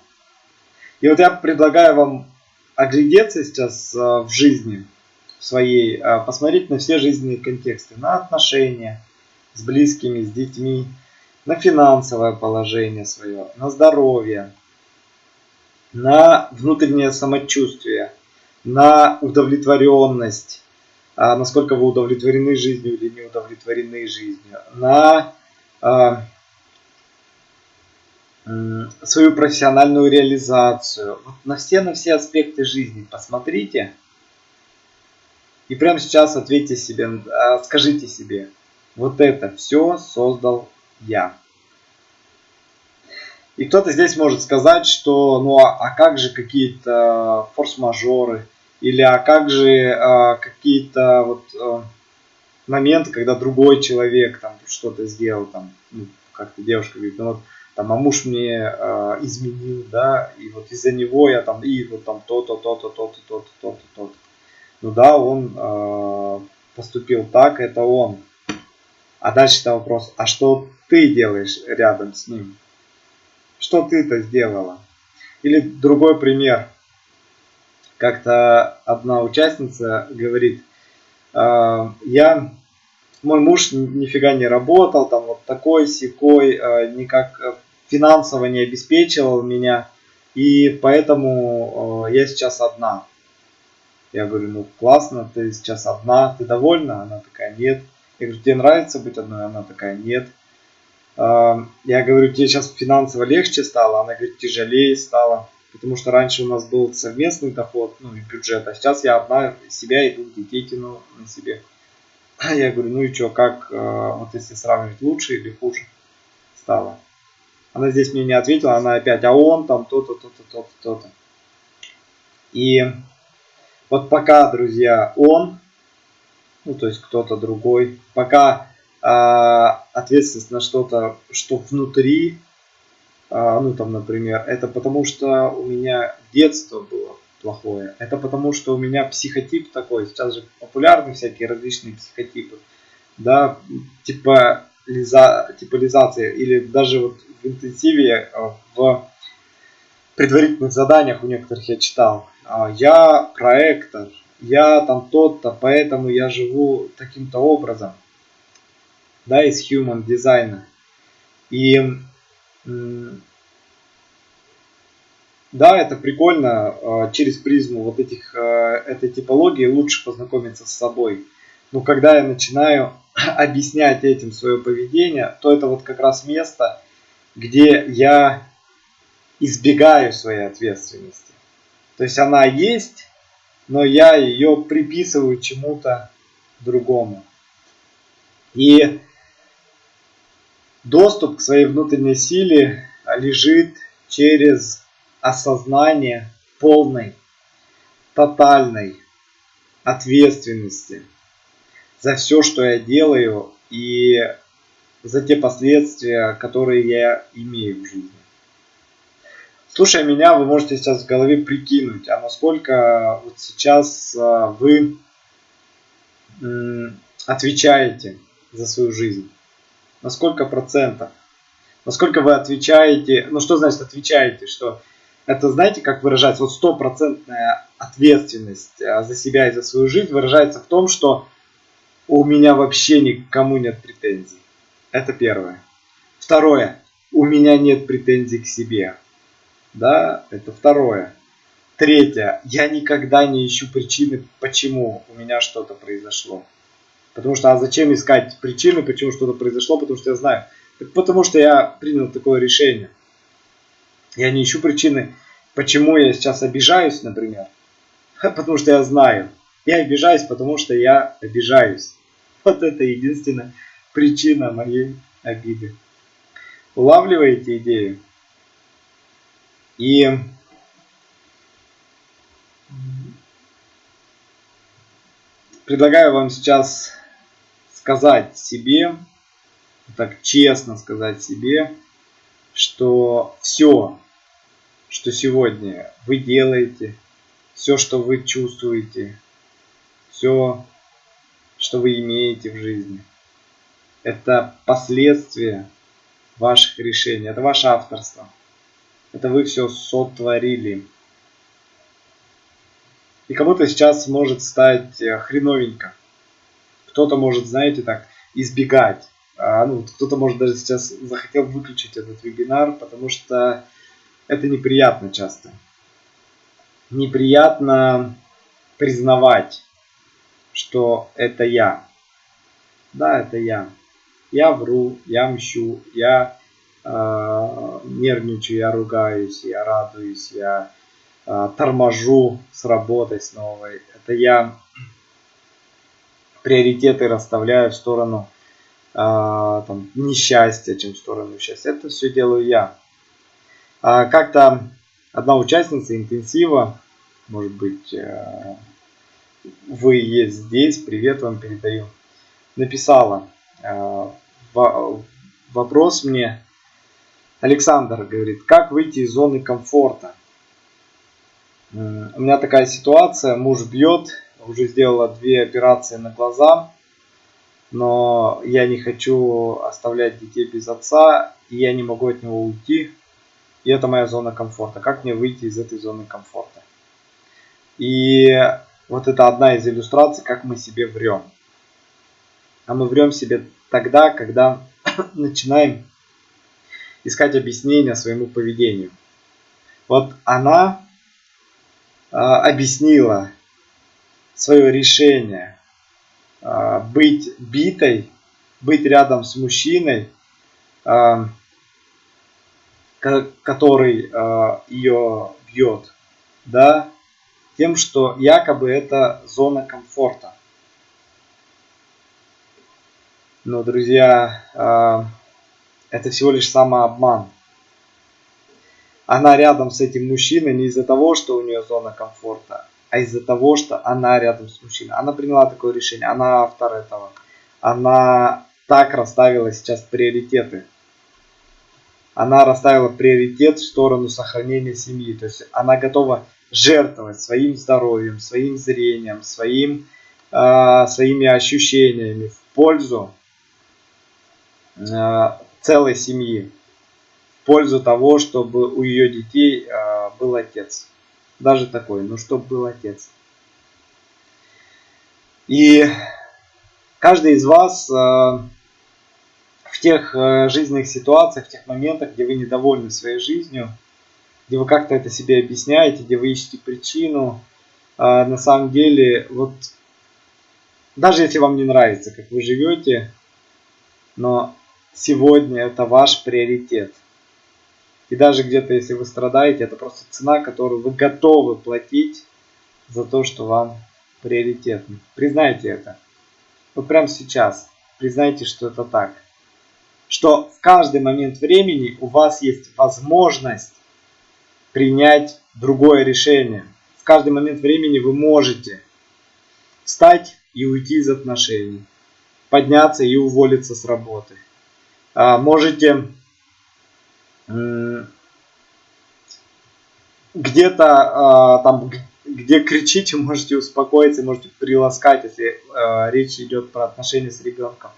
И вот я предлагаю вам оглядеться сейчас в жизни, своей, а, посмотреть на все жизненные контексты, на отношения с близкими, с детьми, на финансовое положение свое, на здоровье, на внутреннее самочувствие, на удовлетворенность, а, насколько вы удовлетворены жизнью или не удовлетворены жизнью, на а, свою профессиональную реализацию, на все, на все аспекты жизни посмотрите – и прямо сейчас ответьте себе, а, скажите себе, вот это все создал я. И кто-то здесь может сказать, что ну а, а как же какие-то форс-мажоры, Или а как же а, какие-то вот а, моменты, когда другой человек там что-то сделал, там, ну, как-то девушка говорит, ну вот, там, а муж мне э, изменил, да, и вот из-за него я там, и вот там то-то, то-то, то-то, то-то, то-то, то-то. Ну да, он э, поступил так, это он. А дальше-то вопрос, а что ты делаешь рядом с ним? Что ты-то сделала? Или другой пример. Как-то одна участница говорит, э, я мой муж нифига не работал, там вот такой, секой, э, никак э, финансово не обеспечивал меня, и поэтому э, я сейчас одна. Я говорю, ну классно, ты сейчас одна, ты довольна? Она такая, нет. Я говорю, тебе нравится быть одной? Она такая, нет. Я говорю, тебе сейчас финансово легче стало? Она говорит, тяжелее стало. Потому что раньше у нас был совместный доход, ну и бюджет, а сейчас я одна себя и двух детей тяну на себе. Я говорю, ну и что, как, э, вот если сравнивать, лучше или хуже стало? Она здесь мне не ответила, она опять, а он там то-то, то-то, то-то, то-то. И вот пока, друзья, он, ну то есть кто-то другой, пока э, ответственность на что-то, что внутри, э, ну там, например, это потому что у меня детство было плохое. Это потому, что у меня психотип такой. Сейчас же популярны всякие различные психотипы. Да, типа лиза, типализация или даже вот в интенсиве а, в предварительных заданиях у некоторых я читал. А, я проектор, я там тот-то, поэтому я живу таким-то образом. Да, из human дизайна. И да, это прикольно. А, через призму вот этих, а, этой типологии лучше познакомиться с собой. Но когда я начинаю *laughs* объяснять этим свое поведение, то это вот как раз место, где я избегаю своей ответственности. То есть она есть, но я ее приписываю чему-то другому. И доступ к своей внутренней силе лежит через осознание полной, тотальной ответственности за все, что я делаю и за те последствия, которые я имею в жизни. Слушая меня, вы можете сейчас в голове прикинуть, а насколько вот сейчас а, вы отвечаете за свою жизнь. На сколько процентов? Насколько вы отвечаете, ну что значит отвечаете, что это, знаете, как выражается, вот стопроцентная ответственность а, за себя и за свою жизнь выражается в том, что у меня вообще никому нет претензий. Это первое. Второе. У меня нет претензий к себе. Да, это второе. Третье. Я никогда не ищу причины, почему у меня что-то произошло. Потому что, а зачем искать причины, почему что-то произошло, потому что я знаю. Так потому что я принял такое решение. Я не ищу причины, почему я сейчас обижаюсь, например. *laughs* Потому что я знаю. Я обижаюсь, потому что я обижаюсь. *laughs* Вот это единственная причина моей обиды. Улавливаете идею? И предлагаю вам сейчас сказать себе, так честно сказать себе, что все, что сегодня вы делаете, все, что вы чувствуете, все, что вы имеете в жизни, это последствия ваших решений, это ваше авторство. Это вы все сотворили. И кому-то сейчас может стать э, хреновенько. Кто-то может, знаете, так, избегать. А, ну, кто-то может даже сейчас захотел выключить этот вебинар, потому что это неприятно часто. Неприятно признавать, что это я. Да, это я. Я вру, я мщу, я нервничаю, я ругаюсь, я радуюсь, я э, торможу с работой с новой. Это я приоритеты расставляю в сторону э, там, несчастья, чем в сторону счастья. Это все делаю я. А как-то одна участница интенсива может быть, э, вы есть здесь, привет вам передаю. Написала э, вопрос мне, Александр говорит, как выйти из зоны комфорта? У меня такая ситуация, муж бьет, уже сделала две операции на глаза, но я не хочу оставлять детей без отца, и я не могу от него уйти. И это моя зона комфорта. Как мне выйти из этой зоны комфорта? И вот это одна из иллюстраций, как мы себе врем. А мы врем себе тогда, когда *coughs* начинаем искать объяснение своему поведению. Вот она э, объяснила свое решение э, быть битой, быть рядом с мужчиной, э, который э, ее бьет, да, тем, что якобы это зона комфорта. Но, друзья, э, это всего лишь самообман. Она рядом с этим мужчиной не из-за того, что у нее зона комфорта, а из-за того, что она рядом с мужчиной. Она приняла такое решение, она автор этого. Она так расставила сейчас приоритеты. Она расставила приоритет в сторону сохранения семьи. То есть она готова жертвовать своим здоровьем, своим зрением, своим, э, своими ощущениями в пользу э, целой семьи в пользу того, чтобы у ее детей э, был отец. Даже такой, ну чтобы был отец. И каждый из вас э, в тех э, жизненных ситуациях, в тех моментах, где вы недовольны своей жизнью, где вы как-то это себе объясняете, где вы ищете причину, на самом деле, вот даже если вам не нравится, как вы живете, но сегодня это ваш приоритет. И даже где-то, если вы страдаете, это просто цена, которую вы готовы платить за то, что вам приоритетно. Признайте это. Вот прямо сейчас. Признайте, что это так. Что в каждый момент времени у вас есть возможность принять другое решение. В каждый момент времени вы можете встать и уйти из отношений. Подняться и уволиться с работы можете где-то а, там, где кричите, *laughs* можете успокоиться, можете приласкать, если а, речь идет про отношения с ребенком.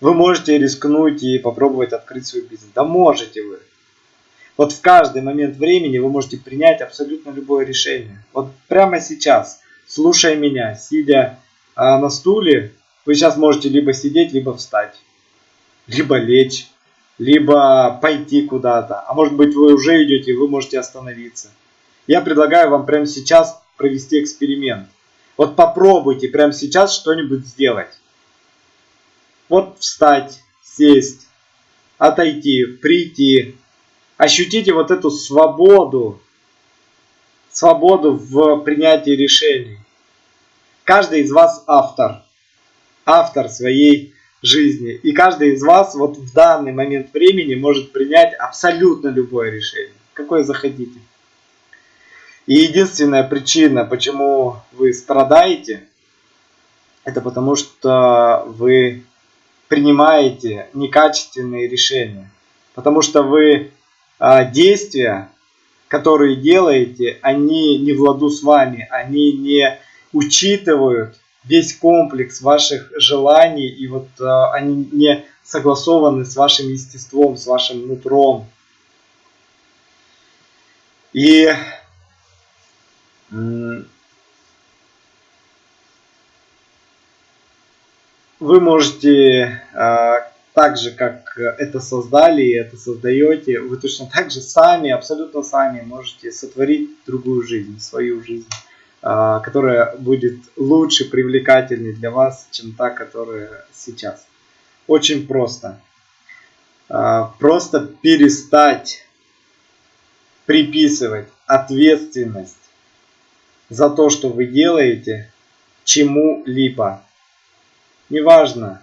Вы можете рискнуть и попробовать открыть свой бизнес. Да можете вы. Вот в каждый момент времени вы можете принять абсолютно любое решение. Вот прямо сейчас, слушая меня, сидя на стуле, вы сейчас можете либо сидеть, либо встать либо лечь, либо пойти куда-то. А может быть вы уже идете, и вы можете остановиться. Я предлагаю вам прямо сейчас провести эксперимент. Вот попробуйте прямо сейчас что-нибудь сделать. Вот встать, сесть, отойти, прийти. Ощутите вот эту свободу, свободу в принятии решений. Каждый из вас автор, автор своей жизни. И каждый из вас вот в данный момент времени может принять абсолютно любое решение, какое захотите. И единственная причина, почему вы страдаете, это потому что вы принимаете некачественные решения. Потому что вы а, действия, которые делаете, они не в с вами, они не учитывают весь комплекс ваших желаний, и вот э, они не согласованы с вашим естеством, с вашим нутром. И вы можете э, так же, как это создали и это создаете, вы точно так же сами, абсолютно сами можете сотворить другую жизнь, свою жизнь. А, которая будет лучше, привлекательнее для вас, чем та, которая сейчас. Очень просто. А, просто перестать приписывать ответственность за то, что вы делаете, чему-либо. Неважно,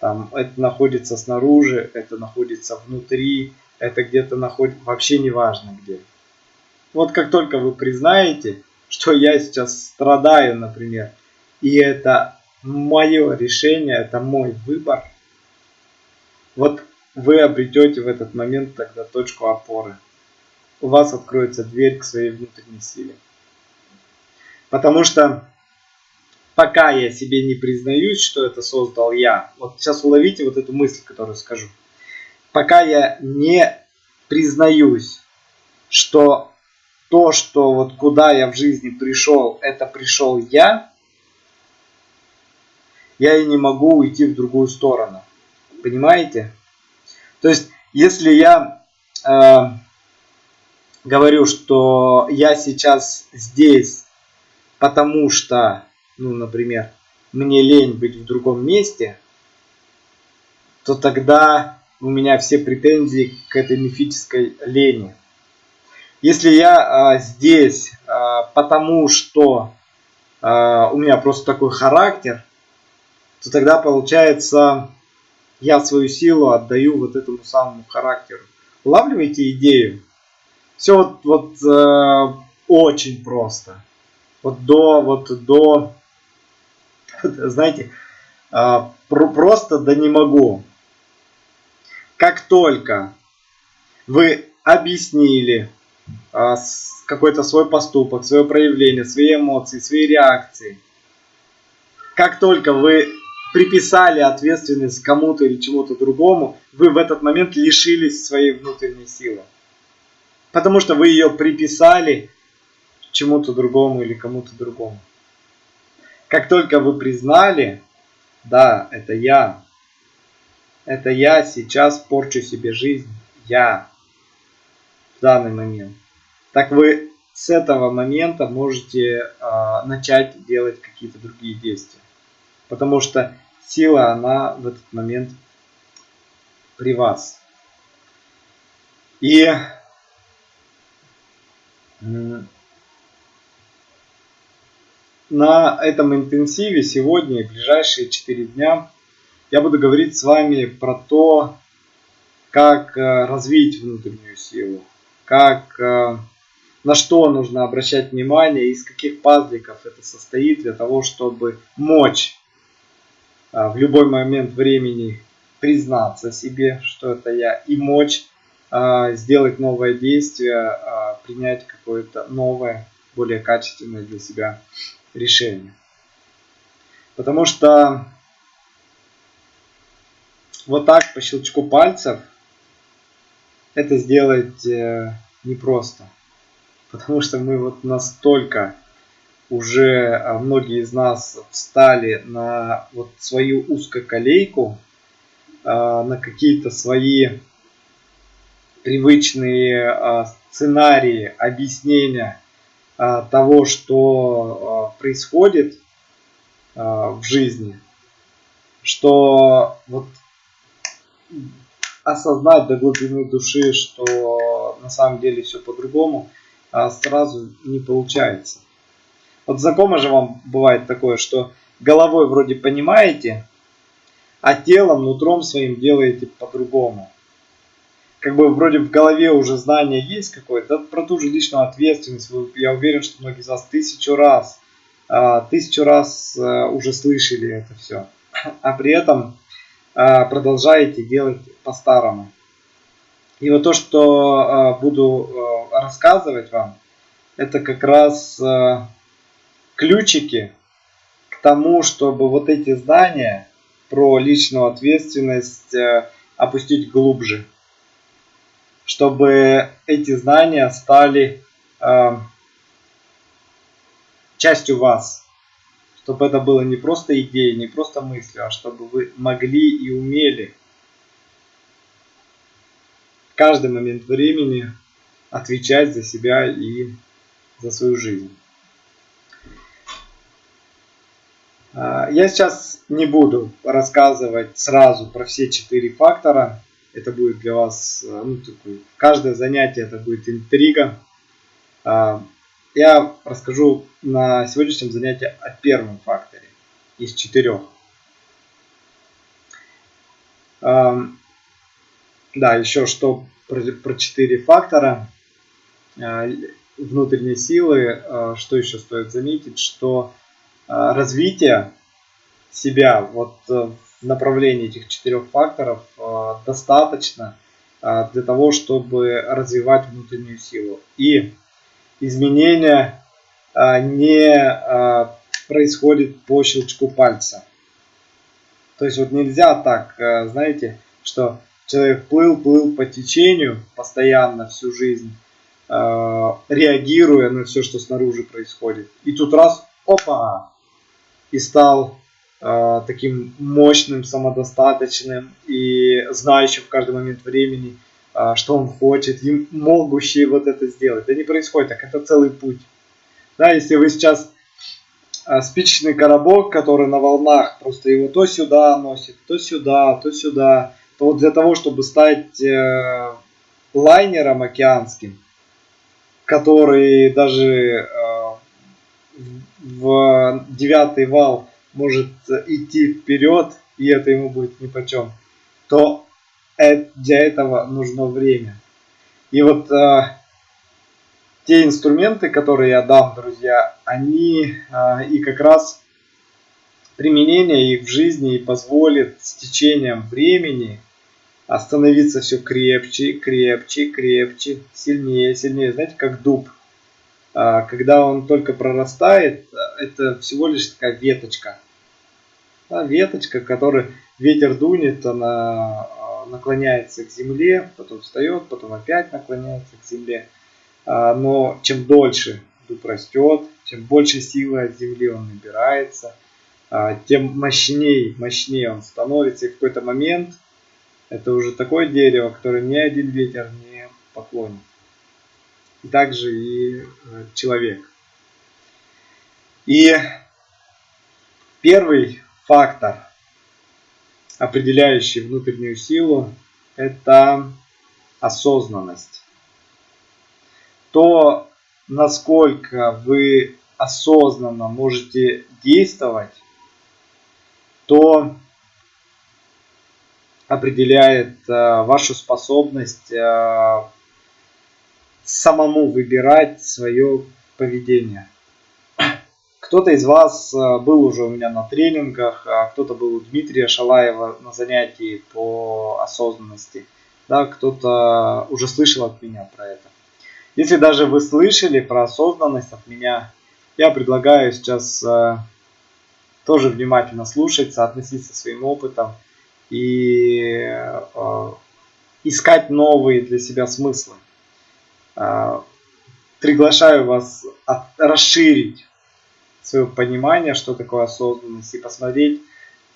там это находится снаружи, это находится внутри, это где-то находится, вообще неважно где. Вот как только вы признаете, что я сейчас страдаю, например, и это мое решение, это мой выбор, вот вы обретете в этот момент тогда точку опоры. У вас откроется дверь к своей внутренней силе. Потому что пока я себе не признаюсь, что это создал я, вот сейчас уловите вот эту мысль, которую скажу. Пока я не признаюсь, что то, что вот куда я в жизни пришел, это пришел я, я и не могу уйти в другую сторону. Понимаете? То есть, если я э, говорю, что я сейчас здесь, потому что, ну, например, мне лень быть в другом месте, то тогда у меня все претензии к этой мифической лени. Если я э, здесь, э, потому что э, у меня просто такой характер, то тогда получается я свою силу отдаю вот этому самому характеру. Улавливаете идею? Все вот, вот э, очень просто. Вот до, вот до, *laughs* знаете, э, про, просто да не могу. Как только вы объяснили какой-то свой поступок, свое проявление, свои эмоции, свои реакции, как только вы приписали ответственность кому-то или чему-то другому, вы в этот момент лишились своей внутренней силы. Потому что вы ее приписали чему-то другому или кому-то другому. Как только вы признали, да, это я, это я сейчас порчу себе жизнь, я в данный момент. Так вы с этого момента можете э, начать делать какие-то другие действия. Потому что сила, она в этот момент при вас. И на этом интенсиве сегодня и ближайшие 4 дня я буду говорить с вами про то, как э, развить внутреннюю силу, как, э, на что нужно обращать внимание, из каких пазликов это состоит для того, чтобы мочь а, в любой момент времени признаться себе, что это я, и мочь а, сделать новое действие, а, принять какое-то новое, более качественное для себя решение. Потому что вот так по щелчку пальцев это сделать э, непросто. Потому что мы вот настолько уже а, многие из нас встали на вот свою узкоколейку, а, на какие-то свои привычные а, сценарии объяснения того, что происходит в жизни, что вот осознать до глубины души, что на самом деле все по-другому, сразу не получается. Вот знакомо же вам бывает такое, что головой вроде понимаете, а телом, нутром своим делаете по-другому. Как бы вроде в голове уже знание есть какое-то, про ту же личную ответственность. Я уверен, что многие из вас тысячу раз, а, тысячу раз а, уже слышали это все. *clears throat* А при этом а, продолжаете делать по-старому. И вот то, что буду рассказывать вам, это как раз ключики к тому, чтобы вот эти знания про личную ответственность э, опустить глубже. Чтобы эти знания стали э, частью вас. Чтобы это было не просто идеей, не просто мыслью, а чтобы вы могли и умели каждый момент времени отвечать за себя и за свою жизнь. А, я сейчас не буду рассказывать сразу про все четыре фактора. Это будет для вас, э, ну, такой, каждое занятие это будет интрига. А, я расскажу на сегодняшнем занятии о первом факторе из четырех. Да, еще что про, про четыре фактора. внутренней силы, что еще стоит заметить, что развитие себя вот в направлении этих четырех факторов достаточно для того, чтобы развивать внутреннюю силу. И изменения не происходит по щелчку пальца. То есть вот нельзя так, знаете, что человек плыл, плыл по течению постоянно всю жизнь, э, реагируя на все, что снаружи происходит. И тут раз, опа, и стал э, таким мощным, самодостаточным и знающим в каждый момент времени, э, что он хочет, и могущий вот это сделать. Это не происходит так, это целый путь. Да, если вы сейчас спичечный коробок, который на волнах, просто его то сюда носит, то сюда, то сюда, то вот для того, чтобы стать э, лайнером океанским, который даже э, в девятый вал может идти вперед, и это ему будет нипочем, то для этого нужно время. И вот э, те инструменты, которые я дам, друзья, они э, и как раз применение их в жизни позволит с течением времени становиться все крепче, крепче, крепче, сильнее, сильнее. Знаете, как дуб. А, когда он только прорастает, это всего лишь такая веточка. Веточка, которой ветер дунет, она а, наклоняется к земле, потом встает, потом опять наклоняется к земле. А, но чем дольше дуб растет, чем больше силы от земли он набирается, тем мощнее, мощнее он становится. И в какой-то момент это уже такое дерево, которое ни один ветер не поклонит. И также и э, человек. И первый фактор, определяющий внутреннюю силу, это осознанность. То, насколько вы осознанно можете действовать, то определяет э, вашу способность э, самому выбирать свое поведение. Кто-то из вас э, был уже у меня на тренингах, а кто-то был у Дмитрия Шалаева на занятии по осознанности, да, кто-то уже слышал от меня про это. Если даже вы слышали про осознанность от меня, я предлагаю сейчас тоже внимательно слушать, соотноситься своим опытом и э, искать новые для себя смыслы. Э, приглашаю вас расширить свое понимание, что такое осознанность, и посмотреть,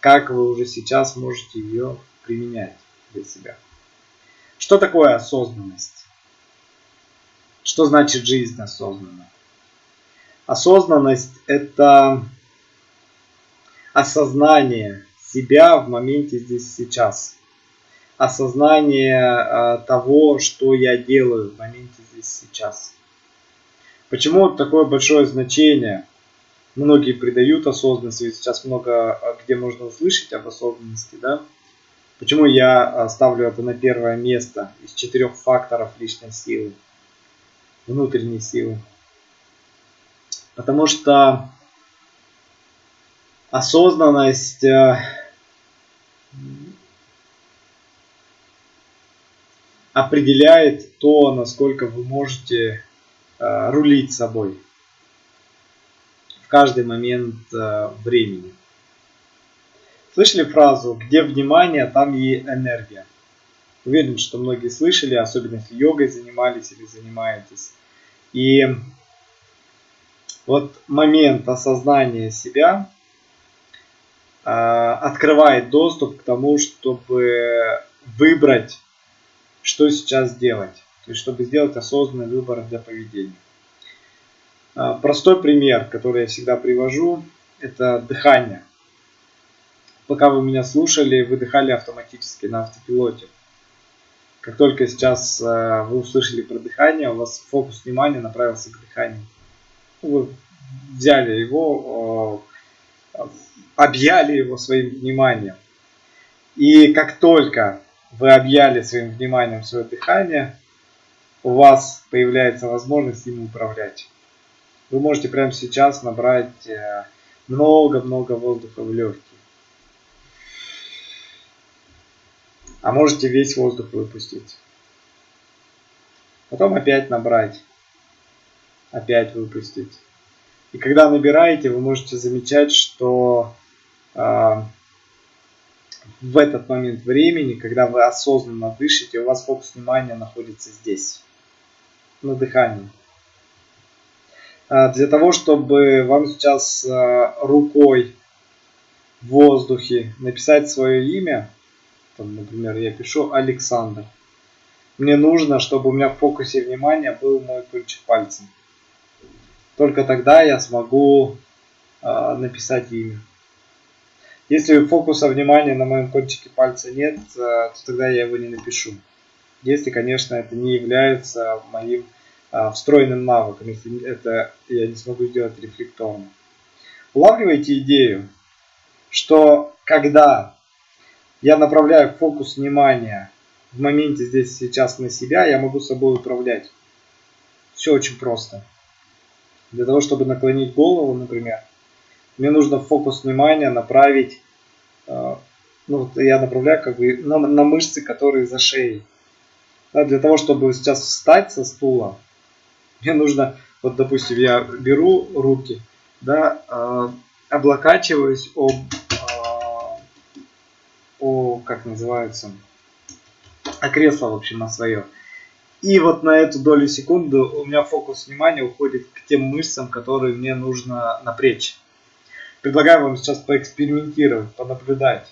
как вы уже сейчас можете ее применять для себя. Что такое осознанность? Что значит жизнь осознанно? Осознанность – это осознание себя в моменте здесь сейчас. Осознание э, того, что я делаю в моменте здесь сейчас. Почему такое большое значение? Многие придают осознанности, сейчас много а, где можно услышать об осознанности, да? Почему я ставлю это на первое место из четырех факторов личной силы, внутренней силы? Потому что осознанность э, определяет то, насколько вы можете э, рулить собой в каждый момент э, времени. Слышали фразу «где внимание, там и энергия»? Уверен, что многие слышали, особенно если йогой занимались или занимаетесь. И вот момент осознания себя э, открывает доступ к тому, чтобы выбрать что сейчас делать. То есть, чтобы сделать осознанный выбор для поведения. А, простой пример, который я всегда привожу, это дыхание. Пока вы меня слушали, вы дыхали автоматически на автопилоте. Как только сейчас а, вы услышали про дыхание, у вас фокус внимания направился к дыханию. Вы взяли его, а, объяли его своим вниманием. И как только вы объяли своим вниманием свое дыхание, у вас появляется возможность им управлять. Вы можете прямо сейчас набрать э, много-много воздуха в легкие. А можете весь воздух выпустить. Потом опять набрать. Опять выпустить. И когда набираете, вы можете замечать, что э, в этот момент времени, когда вы осознанно дышите, у вас фокус внимания находится здесь, на дыхании. Э, для того, чтобы вам сейчас э, рукой в воздухе написать свое имя, там, например, я пишу Александр. Мне нужно, чтобы у меня в фокусе внимания был мой кончик пальца. Только тогда я смогу э, написать имя. Если фокуса внимания на моем кончике пальца нет, э, то тогда я его не напишу. Если, конечно, это не является моим э, встроенным навыком, если это я не смогу сделать рефлекторно. Улавливайте идею, что когда я направляю фокус внимания в моменте здесь сейчас на себя, я могу собой управлять. Все очень просто. Для того, чтобы наклонить голову, например, мне нужно фокус внимания направить, э, ну, я направляю как бы на, на мышцы, которые за шеей. Да, для того, чтобы сейчас встать со стула, мне нужно, вот допустим, я беру руки, да, э, облокачиваюсь об о, как называется, а кресло, в общем, на свое. И вот на эту долю секунды у меня фокус внимания уходит к тем мышцам, которые мне нужно напрячь. Предлагаю вам сейчас поэкспериментировать, понаблюдать.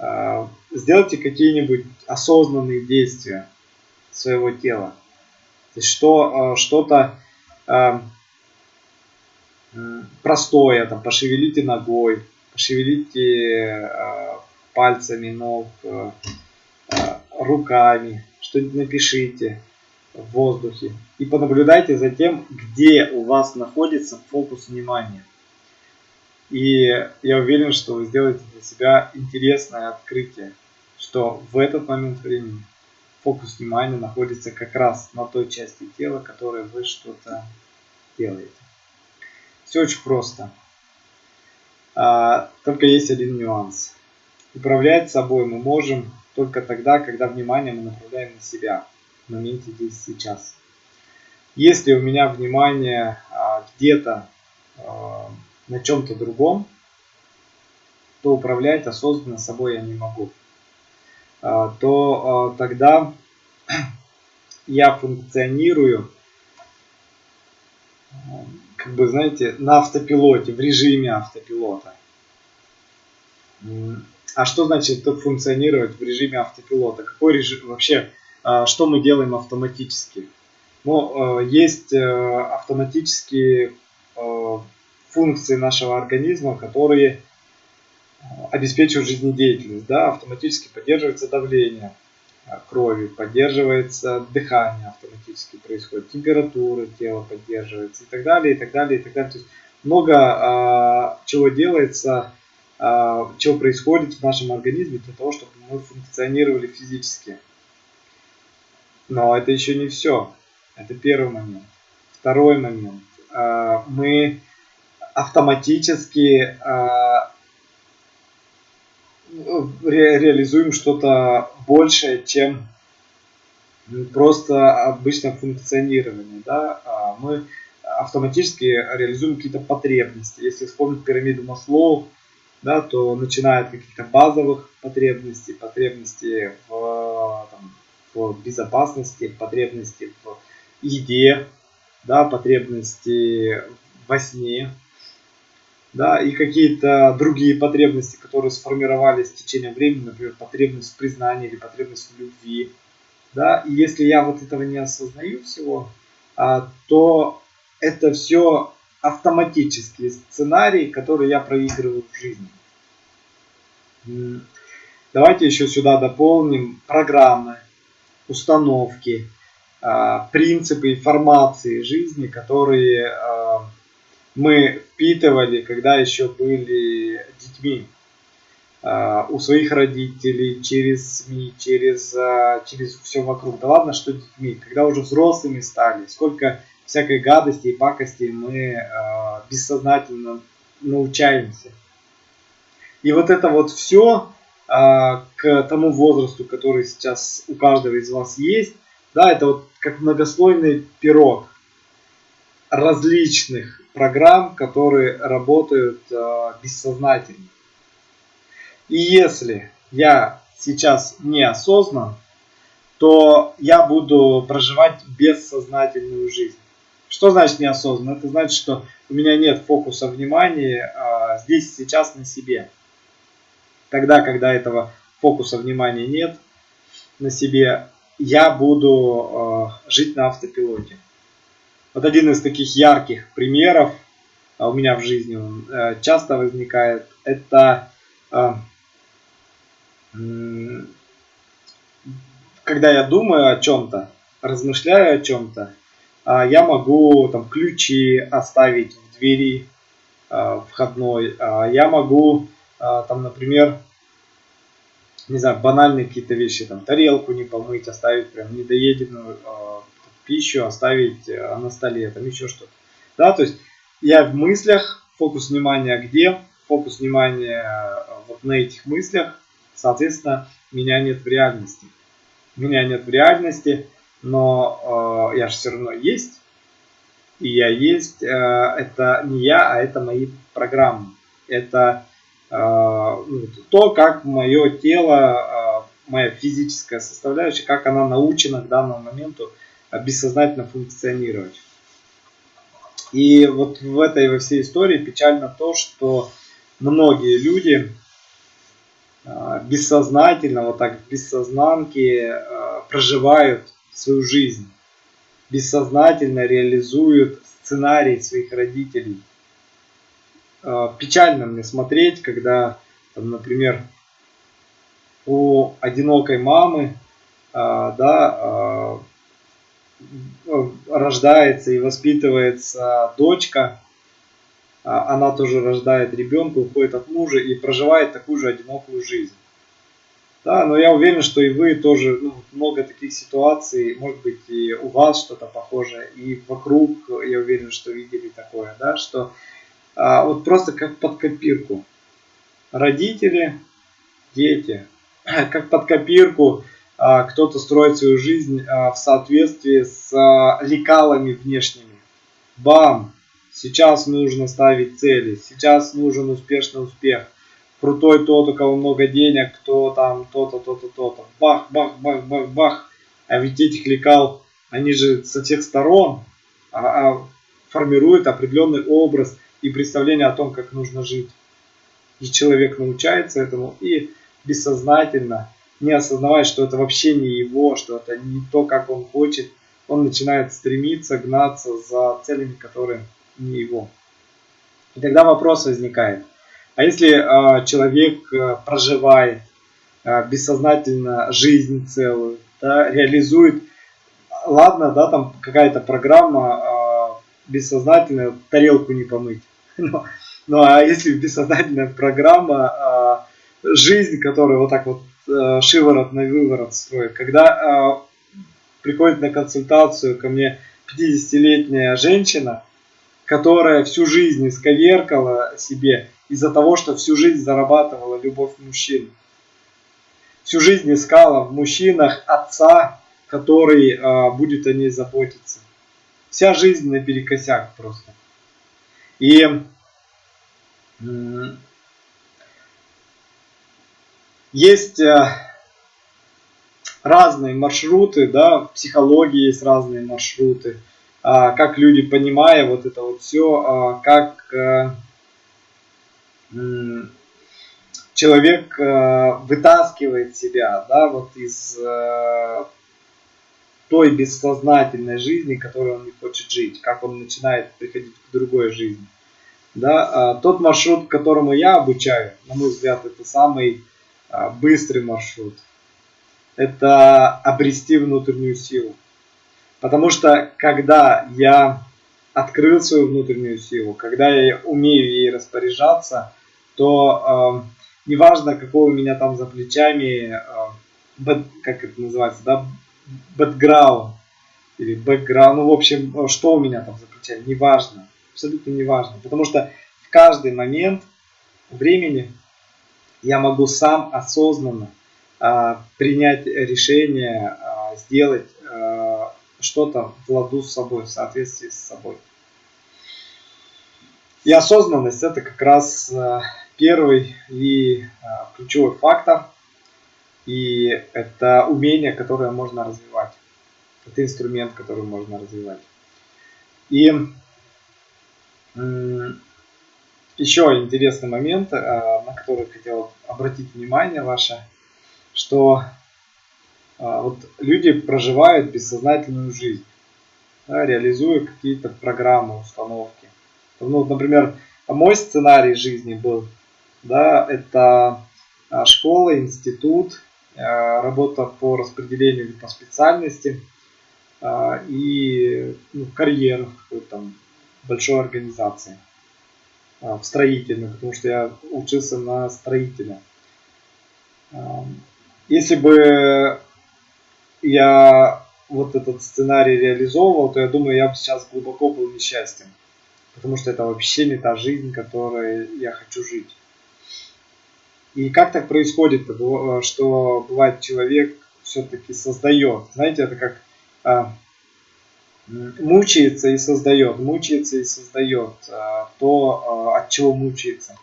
А, сделайте какие-нибудь осознанные действия своего тела. То есть что, а, что-то а, простое, там, пошевелите ногой, пошевелите пальцами ног, руками, что-нибудь напишите в воздухе. И понаблюдайте за тем, где у вас находится фокус внимания. И я уверен, что вы сделаете для себя интересное открытие, что в этот момент времени фокус внимания находится как раз на той части тела, которой вы что-то делаете. Все очень просто. А, только есть один нюанс. Управлять собой мы можем только тогда, когда внимание мы направляем на себя в моменте здесь сейчас. Если у меня внимание а, где-то а, на чем-то другом, то управлять осознанно собой я не могу. А, то а, тогда *clears throat* я функционирую, как бы, знаете, на автопилоте, в режиме автопилота. А что значит функционировать в режиме автопилота? Какой режим вообще, а, что мы делаем автоматически? Ну, есть э, автоматические функции нашего организма, которые обеспечивают жизнедеятельность. Да? Автоматически поддерживается давление крови, поддерживается дыхание автоматически происходит, температура тела поддерживается и так далее, и так далее, и так далее. То есть много а, чего делается а, что происходит в нашем организме для того, чтобы мы функционировали физически. Но это еще не все. Это первый момент. Второй момент. А, мы автоматически а, реализуем что-то большее, чем просто обычное функционирование. Да? Мы автоматически реализуем какие-то потребности. Если вспомнить пирамиду Маслоу, да, то начиная от каких-то базовых потребностей, потребностей в, там, в безопасности, потребности в еде, да, потребности во сне, да, и какие-то другие потребности, которые сформировались в течение времени, например, потребность в признании или потребность в любви, да, и если я вот этого не осознаю всего, а, то это все автоматические сценарии, которые я проигрываю в жизни. Давайте еще сюда дополним программы, установки, а, принципы информации жизни, которые а, мы впитывали, когда еще были детьми. э, у своих родителей, через СМИ, через, э, через все вокруг. Да ладно, что детьми, когда уже взрослыми стали, сколько всякой гадости и пакости мы э, бессознательно научаемся. И вот это вот все к тому возрасту, который сейчас у каждого из вас есть, да, это вот как многослойный пирог различных программ, которые работают э, бессознательно. И если я сейчас неосознан, то я буду проживать бессознательную жизнь. Что значит неосознанно? Это значит, что у меня нет фокуса внимания а, здесь сейчас на себе. Тогда, когда этого фокуса внимания нет на себе, я буду э, жить на автопилоте. Вот один из таких ярких примеров а у меня в жизни он э, часто возникает, это э, когда я думаю о чем-то, размышляю о чем-то, э, я могу там ключи оставить в двери входной, я могу там, например, не знаю, банальные какие-то вещи, там, тарелку не помыть, оставить прям недоеденную пищу, оставить э, на столе, там еще что-то. Да, то есть я в мыслях, фокус внимания где, фокус внимания э, вот на этих мыслях, соответственно, меня нет в реальности. Меня нет в реальности, но э, я же все равно есть. И я есть, э, это не я, а это мои программы. Это а, ну, то, как мое тело, а, моя физическая составляющая, как она научена к данному моменту бессознательно функционировать. И вот в этой во всей истории печально то, что многие люди а, бессознательно, вот так в бессознанке проживают свою жизнь, бессознательно реализуют сценарий своих родителей – печально мне смотреть, когда, там, например, у одинокой мамы, да, рождается и воспитывается дочка, она тоже рождает ребенка, уходит от мужа и проживает такую же одинокую жизнь. Да, но я уверен, что и вы тоже ну, много таких ситуаций, может быть, и у вас что-то похожее, и вокруг, я уверен, что видели такое, да, что а, вот просто как под копирку. Родители, дети, *clears throat* как под копирку а, кто-то строит свою жизнь а, в соответствии с лекалами внешними. Бам! Сейчас нужно ставить цели, сейчас нужен успешный успех. Крутой тот, у кого много денег, кто там то-то, то-то, то-то. Бах, бах, бах, бах, бах. А ведь этих лекал, они же со всех сторон формируют определенный образ – и представление о том, как нужно жить. И человек научается этому и бессознательно, не осознавая, что это вообще не его, что это не то, как он хочет, он начинает стремиться, гнаться за целями, которые не его. И тогда вопрос возникает. А если э, человек э, проживает э, бессознательно жизнь целую, да, реализует, ладно, да, там какая-то программа э, бессознательная, тарелку не помыть, *laughs* Ну, ну а если бессознательная программа, а, жизнь, которая вот так вот а, шиворот на выворот строит, когда а, приходит на консультацию ко мне 50-летняя женщина, которая всю жизнь исковеркала себе из-за того, что всю жизнь зарабатывала любовь мужчин. Всю жизнь искала в мужчинах отца, который а, будет о ней заботиться. Вся жизнь наперекосяк просто. И есть э, разные маршруты, да, в психологии есть разные маршруты, а, как люди, понимая вот это вот все, а, как э, человек э, вытаскивает себя, да, вот из той бессознательной жизни, которой он не хочет жить, как он начинает приходить к другой жизни. Да, а, тот маршрут, которому я обучаю, на мой взгляд, это самый быстрый маршрут. Это обрести внутреннюю силу. Потому что когда я открыл свою внутреннюю силу, когда я умею ей распоряжаться, то неважно, какого у меня там за плечами, а, бэк, как это называется, да, бэкграунд или бэкграунд, ну, в общем, что у меня там за плечами, неважно, абсолютно неважно, потому что в каждый момент времени я могу сам осознанно а, принять решение, а, сделать а, что-то в ладу с собой, в соответствии с собой. И осознанность это как раз первый и ключевой фактор. И это умение, которое можно развивать. Это инструмент, который можно развивать. И еще интересный момент, а, на который хотел обратить внимание ваше, что а, вот люди проживают бессознательную жизнь, да, реализуя какие-то программы, установки. Ну, например, мой сценарий жизни был, да, это а, школа, институт, работа по распределению по специальности и ну, карьера в какой-то большой организации. А, в строительную, потому что я учился на строителя. Если бы я вот этот сценарий реализовывал, то я думаю, я бы сейчас глубоко был несчастен. Потому что это вообще не та жизнь, которой я хочу жить. И как так происходит, что бывает человек все-таки создает. Знаете, это как а, мучается и создает, мучается и создает а, то, а, от чего мучается.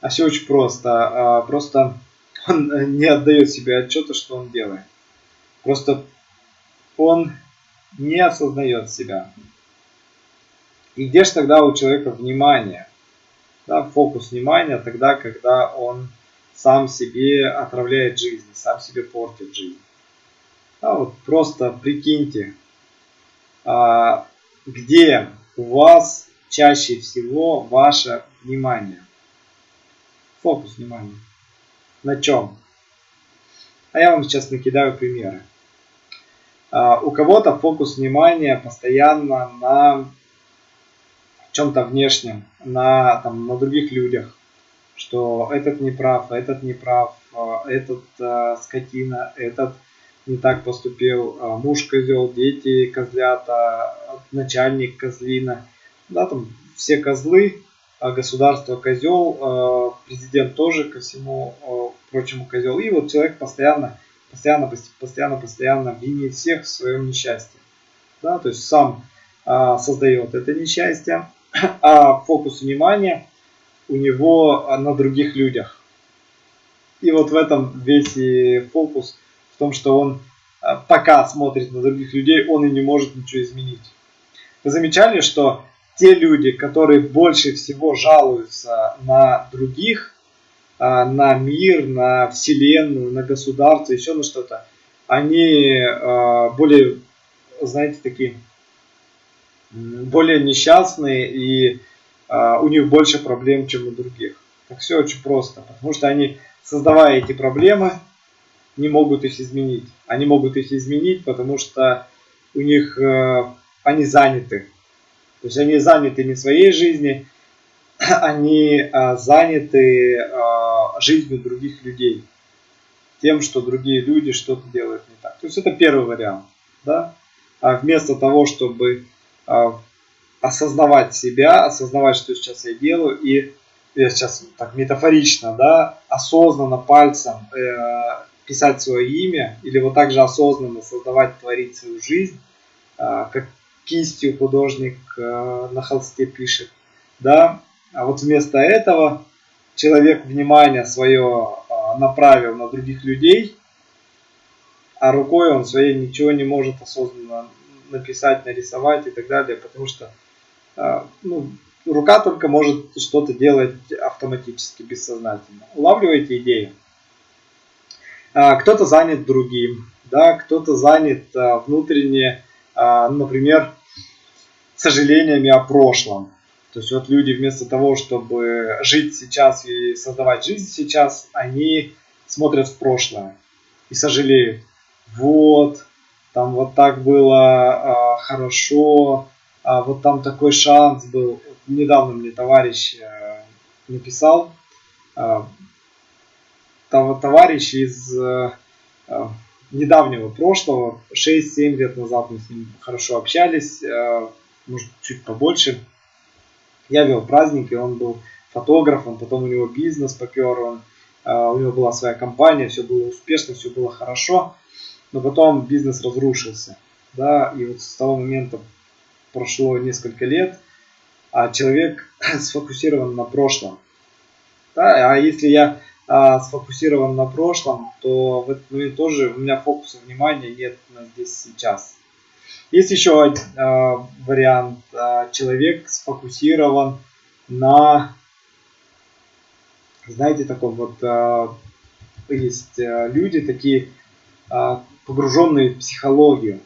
А все очень просто. А, просто он не отдает себе отчета, что он делает. Просто он не осознает себя. И где же тогда у человека внимание? Да, фокус внимания тогда, когда он сам себе отравляет жизнь, сам себе портит жизнь. Да, вот просто прикиньте, а, где у вас чаще всего ваше внимание. Фокус внимания. На чем? А я вам сейчас накидаю примеры. А, у кого-то фокус внимания постоянно на чем-то внешнем, на, там, на других людях. Что этот не прав, этот не прав, а, этот э, скотина, этот не так поступил, а муж козел, дети козлята, начальник козлина, да, там все козлы, а государство козел, а президент тоже ко всему прочему козел. И вот человек постоянно, постоянно, постоянно, постоянно винит всех в своем несчастье. Да, то есть сам создает это несчастье, *clears throat* а фокус внимания у него на других людях. И вот в этом весь и фокус том, что он э, пока смотрит на других людей, он и не может ничего изменить. Вы замечали, что те люди, которые больше всего жалуются на других, э, на мир, на вселенную, на государство, еще на что-то, они э, более, знаете, такие, более несчастные и у них больше проблем, чем у других. Так все очень просто, потому что они, создавая эти проблемы, не могут их изменить. Они могут их изменить, потому что у них э, они заняты. То есть они заняты не своей жизнью, *clears throat* они э, заняты э, жизнью других людей. Тем, что другие люди что-то делают не так. То есть это первый вариант. Да? А вместо того, чтобы э, осознавать себя, осознавать, что сейчас я делаю, и я сейчас так метафорично, да, осознанно пальцем э, писать свое имя, или вот так же осознанно создавать, творить свою жизнь, а, как кистью художник а, на холсте пишет, да, а вот вместо этого человек внимание свое а, направил на других людей, а рукой он своей ничего не может осознанно написать, нарисовать и так далее, потому что ну, рука только может что-то делать автоматически, бессознательно. Улавливаете идею? А, кто-то занят другим, да, кто-то занят а, внутренне, а, например, сожалениями о прошлом. То есть вот люди вместо того, чтобы жить сейчас и создавать жизнь сейчас, они смотрят в прошлое и сожалеют. Вот, там вот так было э, хорошо, а вот там такой шанс был. Недавно мне товарищ э, написал, товарищ из недавнего прошлого, 6-7 лет назад мы с ним хорошо общались, может чуть побольше. Я вел праздники, он был фотографом, потом у него бизнес попер, он, у него была своя компания, все было успешно, все было хорошо, но потом бизнес разрушился. Да, и вот с того момента прошло несколько лет, а человек *laughs* сфокусирован на прошлом. Да, а если я а, сфокусирован на прошлом, то в этот момент тоже у меня фокуса внимания нет на здесь сейчас. Есть еще а, вариант. А, человек сфокусирован на, знаете, такой вот, есть люди такие погруженные в психологию.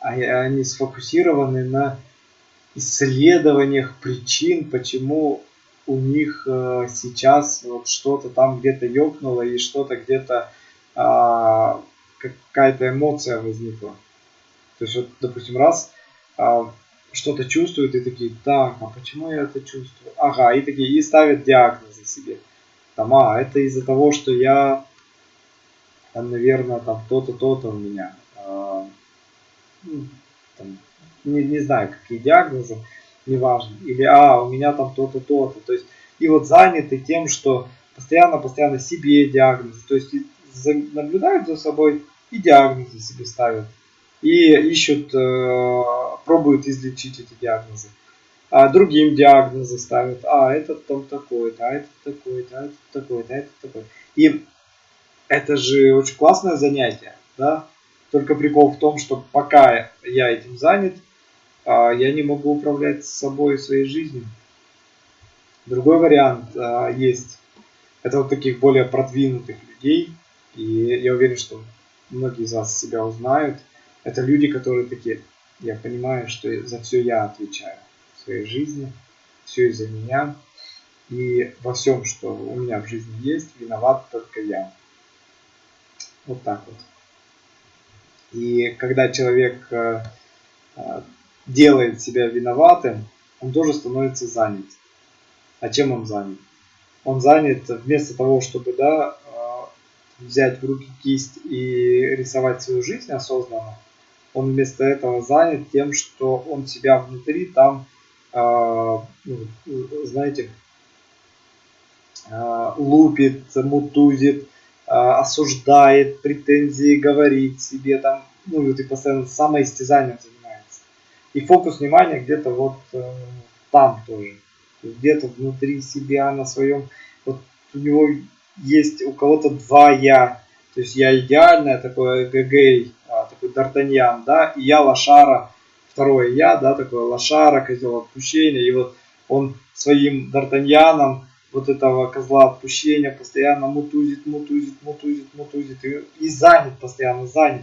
Они сфокусированы на исследованиях причин, почему у них э, сейчас вот что-то там где-то ёкнуло и что-то где-то а, какая-то эмоция возникла. То есть вот, допустим, раз а, что-то чувствуют и такие, так, а почему я это чувствую? Ага, и такие, и ставят диагнозы себе. Там, а, это из-за того, что я, там, наверное, там то-то, то-то у меня. Ну, там, не, не знаю, какие диагнозы неважно. Или, а, у меня там то-то, то-то. То есть, и вот заняты тем, что постоянно-постоянно себе диагнозы. То есть, наблюдают за собой и диагнозы себе ставят. И ищут, э, пробуют излечить эти диагнозы. А другим диагнозы ставят. А, этот там такой-то, а этот такой-то, а этот такой-то, а этот такой. И это же очень классное занятие, да? Только прикол в том, что пока я этим занят, я не могу управлять собой и своей жизнью. Другой вариант а, есть. Это вот таких более продвинутых людей. И я уверен, что многие из вас себя узнают. Это люди, которые такие, я понимаю, что за все я отвечаю в своей жизни, все из-за меня. И во всем, что у меня в жизни есть, виноват только я. Вот так вот. И когда человек э, э, делает себя виноватым, он тоже становится занят. А чем он занят? Он занят вместо того, чтобы да, э, взять в руки кисть и рисовать свою жизнь осознанно, он вместо этого занят тем, что он себя внутри там, ну, знаете, лупит, мутузит, осуждает, претензии говорит себе там, ну, и ты постоянно самоистязанием занимается. И фокус внимания где-то вот э, там тоже. Где-то внутри себя, на своем, вот у него есть у кого-то два я. То есть я идеальное такое эгэгэй, а, такой Д'Артаньян, да, и я лошара, второе я, да, такое лошара, козел отпущения, и вот он своим Д'Артаньяном вот этого козла отпущения постоянно мутузит, мутузит, мутузит, мутузит и, и занят, постоянно занят.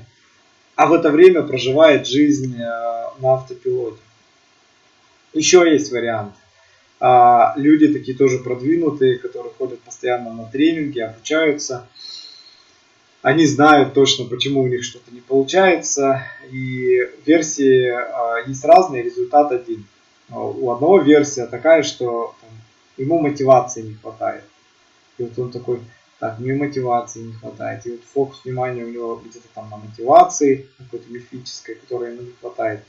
А в это время проживает жизнь э, на автопилоте. Еще есть вариант. А, люди такие тоже продвинутые, которые ходят постоянно на тренинги, обучаются. Они знают точно, почему у них что-то не получается. И версии а, есть разные, результат один. У одного версия такая, что ему мотивации не хватает. И вот он такой, так, мне мотивации не хватает. И вот фокус внимания у него где-то там на мотивации, какой-то мифической, которой ему не хватает.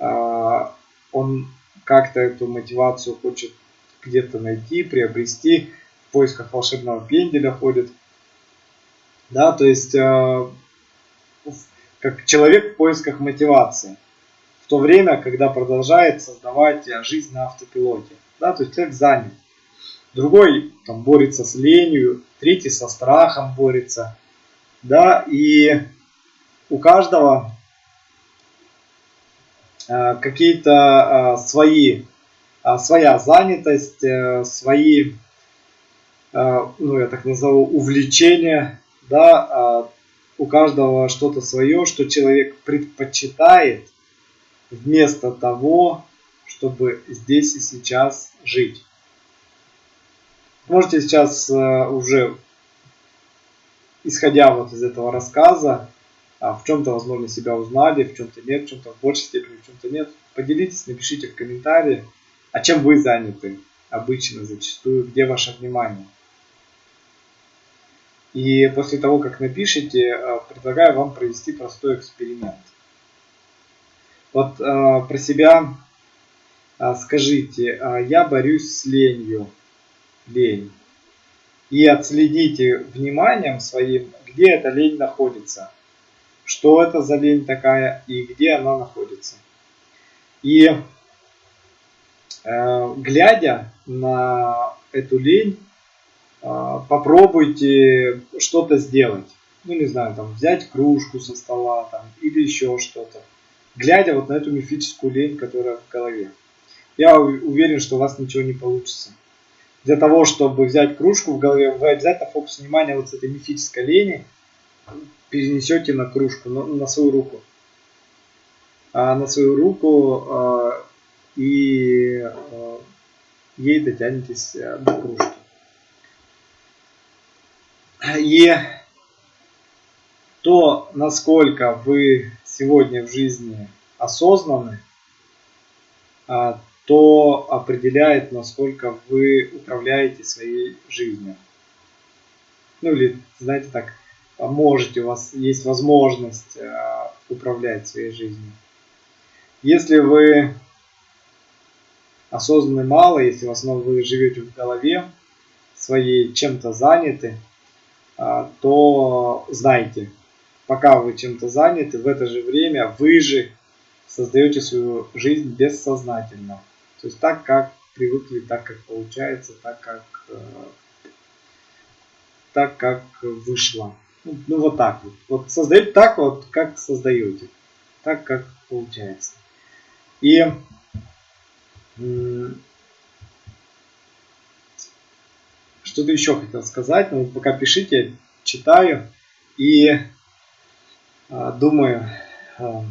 А, он как-то эту мотивацию хочет где-то найти, приобрести, в поисках волшебного пенделя ходит. Да, то есть а, как человек в поисках мотивации. В то время, когда продолжает создавать жизнь на автопилоте. Да, то есть человек занят другой там борется с ленью, третий со страхом борется, да, и у каждого э, какие-то э, свои, э, своя занятость, э, свои, э, ну я так назову, увлечения, да, э, у каждого что-то свое, что человек предпочитает вместо того, чтобы здесь и сейчас жить. Можете сейчас э, уже, исходя вот из этого рассказа, а, в чем-то, возможно, себя узнали, в чем-то нет, в чем-то в большей степени, в чем-то нет. Поделитесь, напишите в комментарии, а чем вы заняты обычно, зачастую, где ваше внимание. И после того, как напишите, э, предлагаю вам провести простой эксперимент. Вот э, про себя э, скажите, э, я борюсь с ленью. Лень. И отследите вниманием своим, где эта лень находится. Что это за лень такая и где она находится. И э, глядя на эту лень, э, попробуйте что-то сделать. Ну, не знаю, там, взять кружку со стола там, или еще что-то глядя вот на эту мифическую лень, которая в голове. Я уверен, что у вас ничего не получится. Для того, чтобы взять кружку в голове, вы обязательно фокус внимания вот с этой мифической лени перенесете на кружку, на, на свою руку. А на свою руку а, и а, ей дотянетесь а, до кружки. И то, насколько вы сегодня в жизни осознаны, а, то определяет, насколько вы управляете своей жизнью. Ну или, знаете так, можете, у вас есть возможность а, управлять своей жизнью. Если вы осознаны мало, если в основном вы живете в голове своей, чем-то заняты, а, то знайте, пока вы чем-то заняты, в это же время вы же создаете свою жизнь бессознательно. То есть так, как привыкли, так, как получается, так, как, э, так, как вышло. Ну, ну вот так вот. Вот создаете так вот, как создаете. Так, как получается. И что-то еще хотел сказать, но пока пишите, читаю. И а, думаю, а,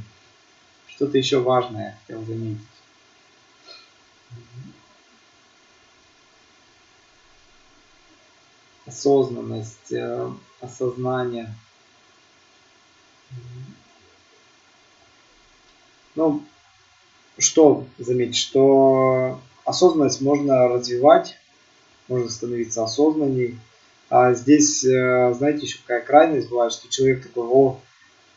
что-то еще важное хотел заметить. Осознанность, э, осознание. Ну, что заметить, что осознанность можно развивать, можно становиться осознанней. А здесь, э, знаете, еще какая крайность бывает, что человек такой, о,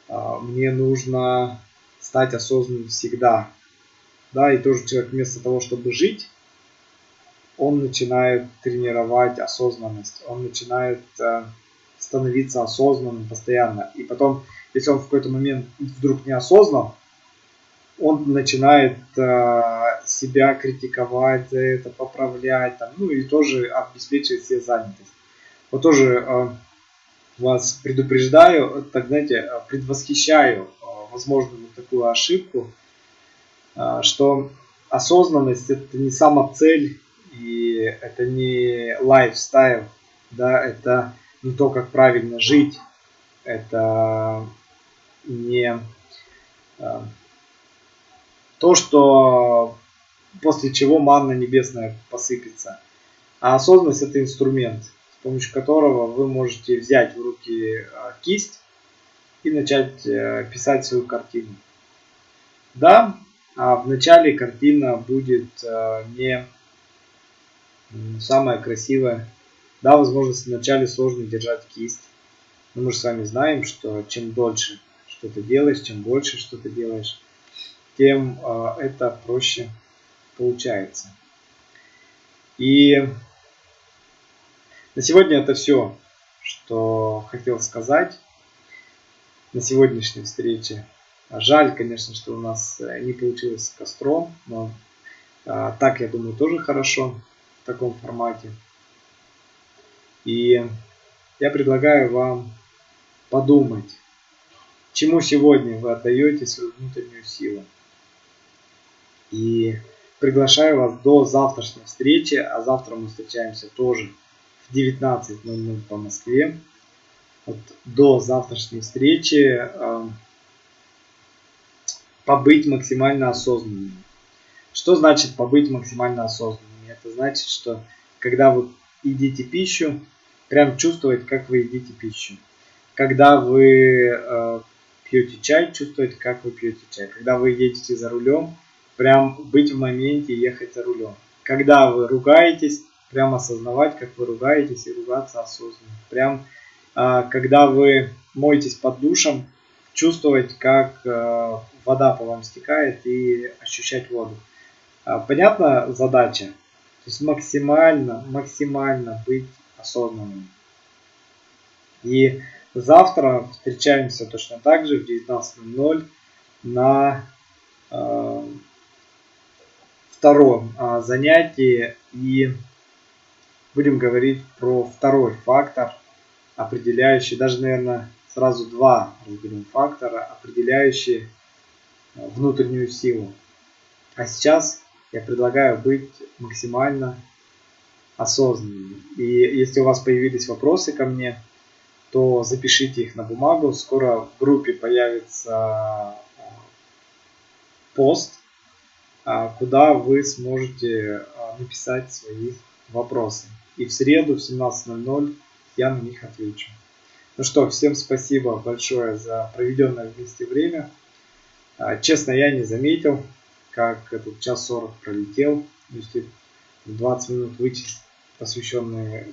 а, мне нужно стать осознанным всегда. Да, и тоже человек вместо того, чтобы жить, он начинает тренировать осознанность, он начинает э, становиться осознанным постоянно. И потом, если он в какой-то момент вдруг не осознан, он начинает э, себя критиковать это, поправлять, там, ну и тоже обеспечивать себе занятость. Вот тоже э, вас предупреждаю, так знаете, предвосхищаю а, возможную вот такую ошибку, что осознанность это не сама цель и это не лайфстайл, да, это не то, как правильно жить, это не а, то, что после чего манна небесная посыпется. А осознанность это инструмент – помощью которого вы можете взять в руки а, кисть и начать э, писать свою картину. Да, а в начале картина будет э, не самая красивая. Да, возможно, вначале сложно держать кисть. Но мы же с вами знаем, что чем дольше что-то делаешь, чем больше что-то делаешь, тем э, это проще получается. И на сегодня это все, что хотел сказать на сегодняшней встрече. Жаль, конечно, что у нас э, не получилось с костром, но а, так, я думаю, тоже хорошо в таком формате. И я предлагаю вам подумать, чему сегодня вы отдаете свою внутреннюю силу. И приглашаю вас до завтрашней встречи, а завтра мы встречаемся тоже в 19.00 по Москве. Вот до завтрашней встречи э, побыть максимально осознанным. Что значит побыть максимально осознанным? Это значит, что когда вы едите пищу, прям чувствовать, как вы едите пищу. Когда вы э, пьете чай, чувствовать, как вы пьете чай. Когда вы едете за рулем, прям быть в моменте и ехать за рулем. Когда вы ругаетесь, прям осознавать, как вы ругаетесь и ругаться осознанно. Прям когда вы моетесь под душем, чувствовать, как вода по вам стекает и ощущать воду. Понятна задача? То есть максимально, максимально быть осознанным. И завтра встречаемся точно так же в 19.00 на э, втором э, занятии и будем говорить про второй фактор, определяющий, даже, наверное, сразу два разберем фактора, определяющие э, внутреннюю силу. А сейчас я предлагаю быть максимально осознанным. И если у вас появились вопросы ко мне, то запишите их на бумагу. Скоро в группе появится а, пост, а, куда вы сможете написать свои вопросы. И в среду в 17.00 я на них отвечу. Ну что, всем спасибо большое за проведенное вместе время. Честно, я не заметил, как этот час 40 пролетел. Если 20 минут вычесть, посвященные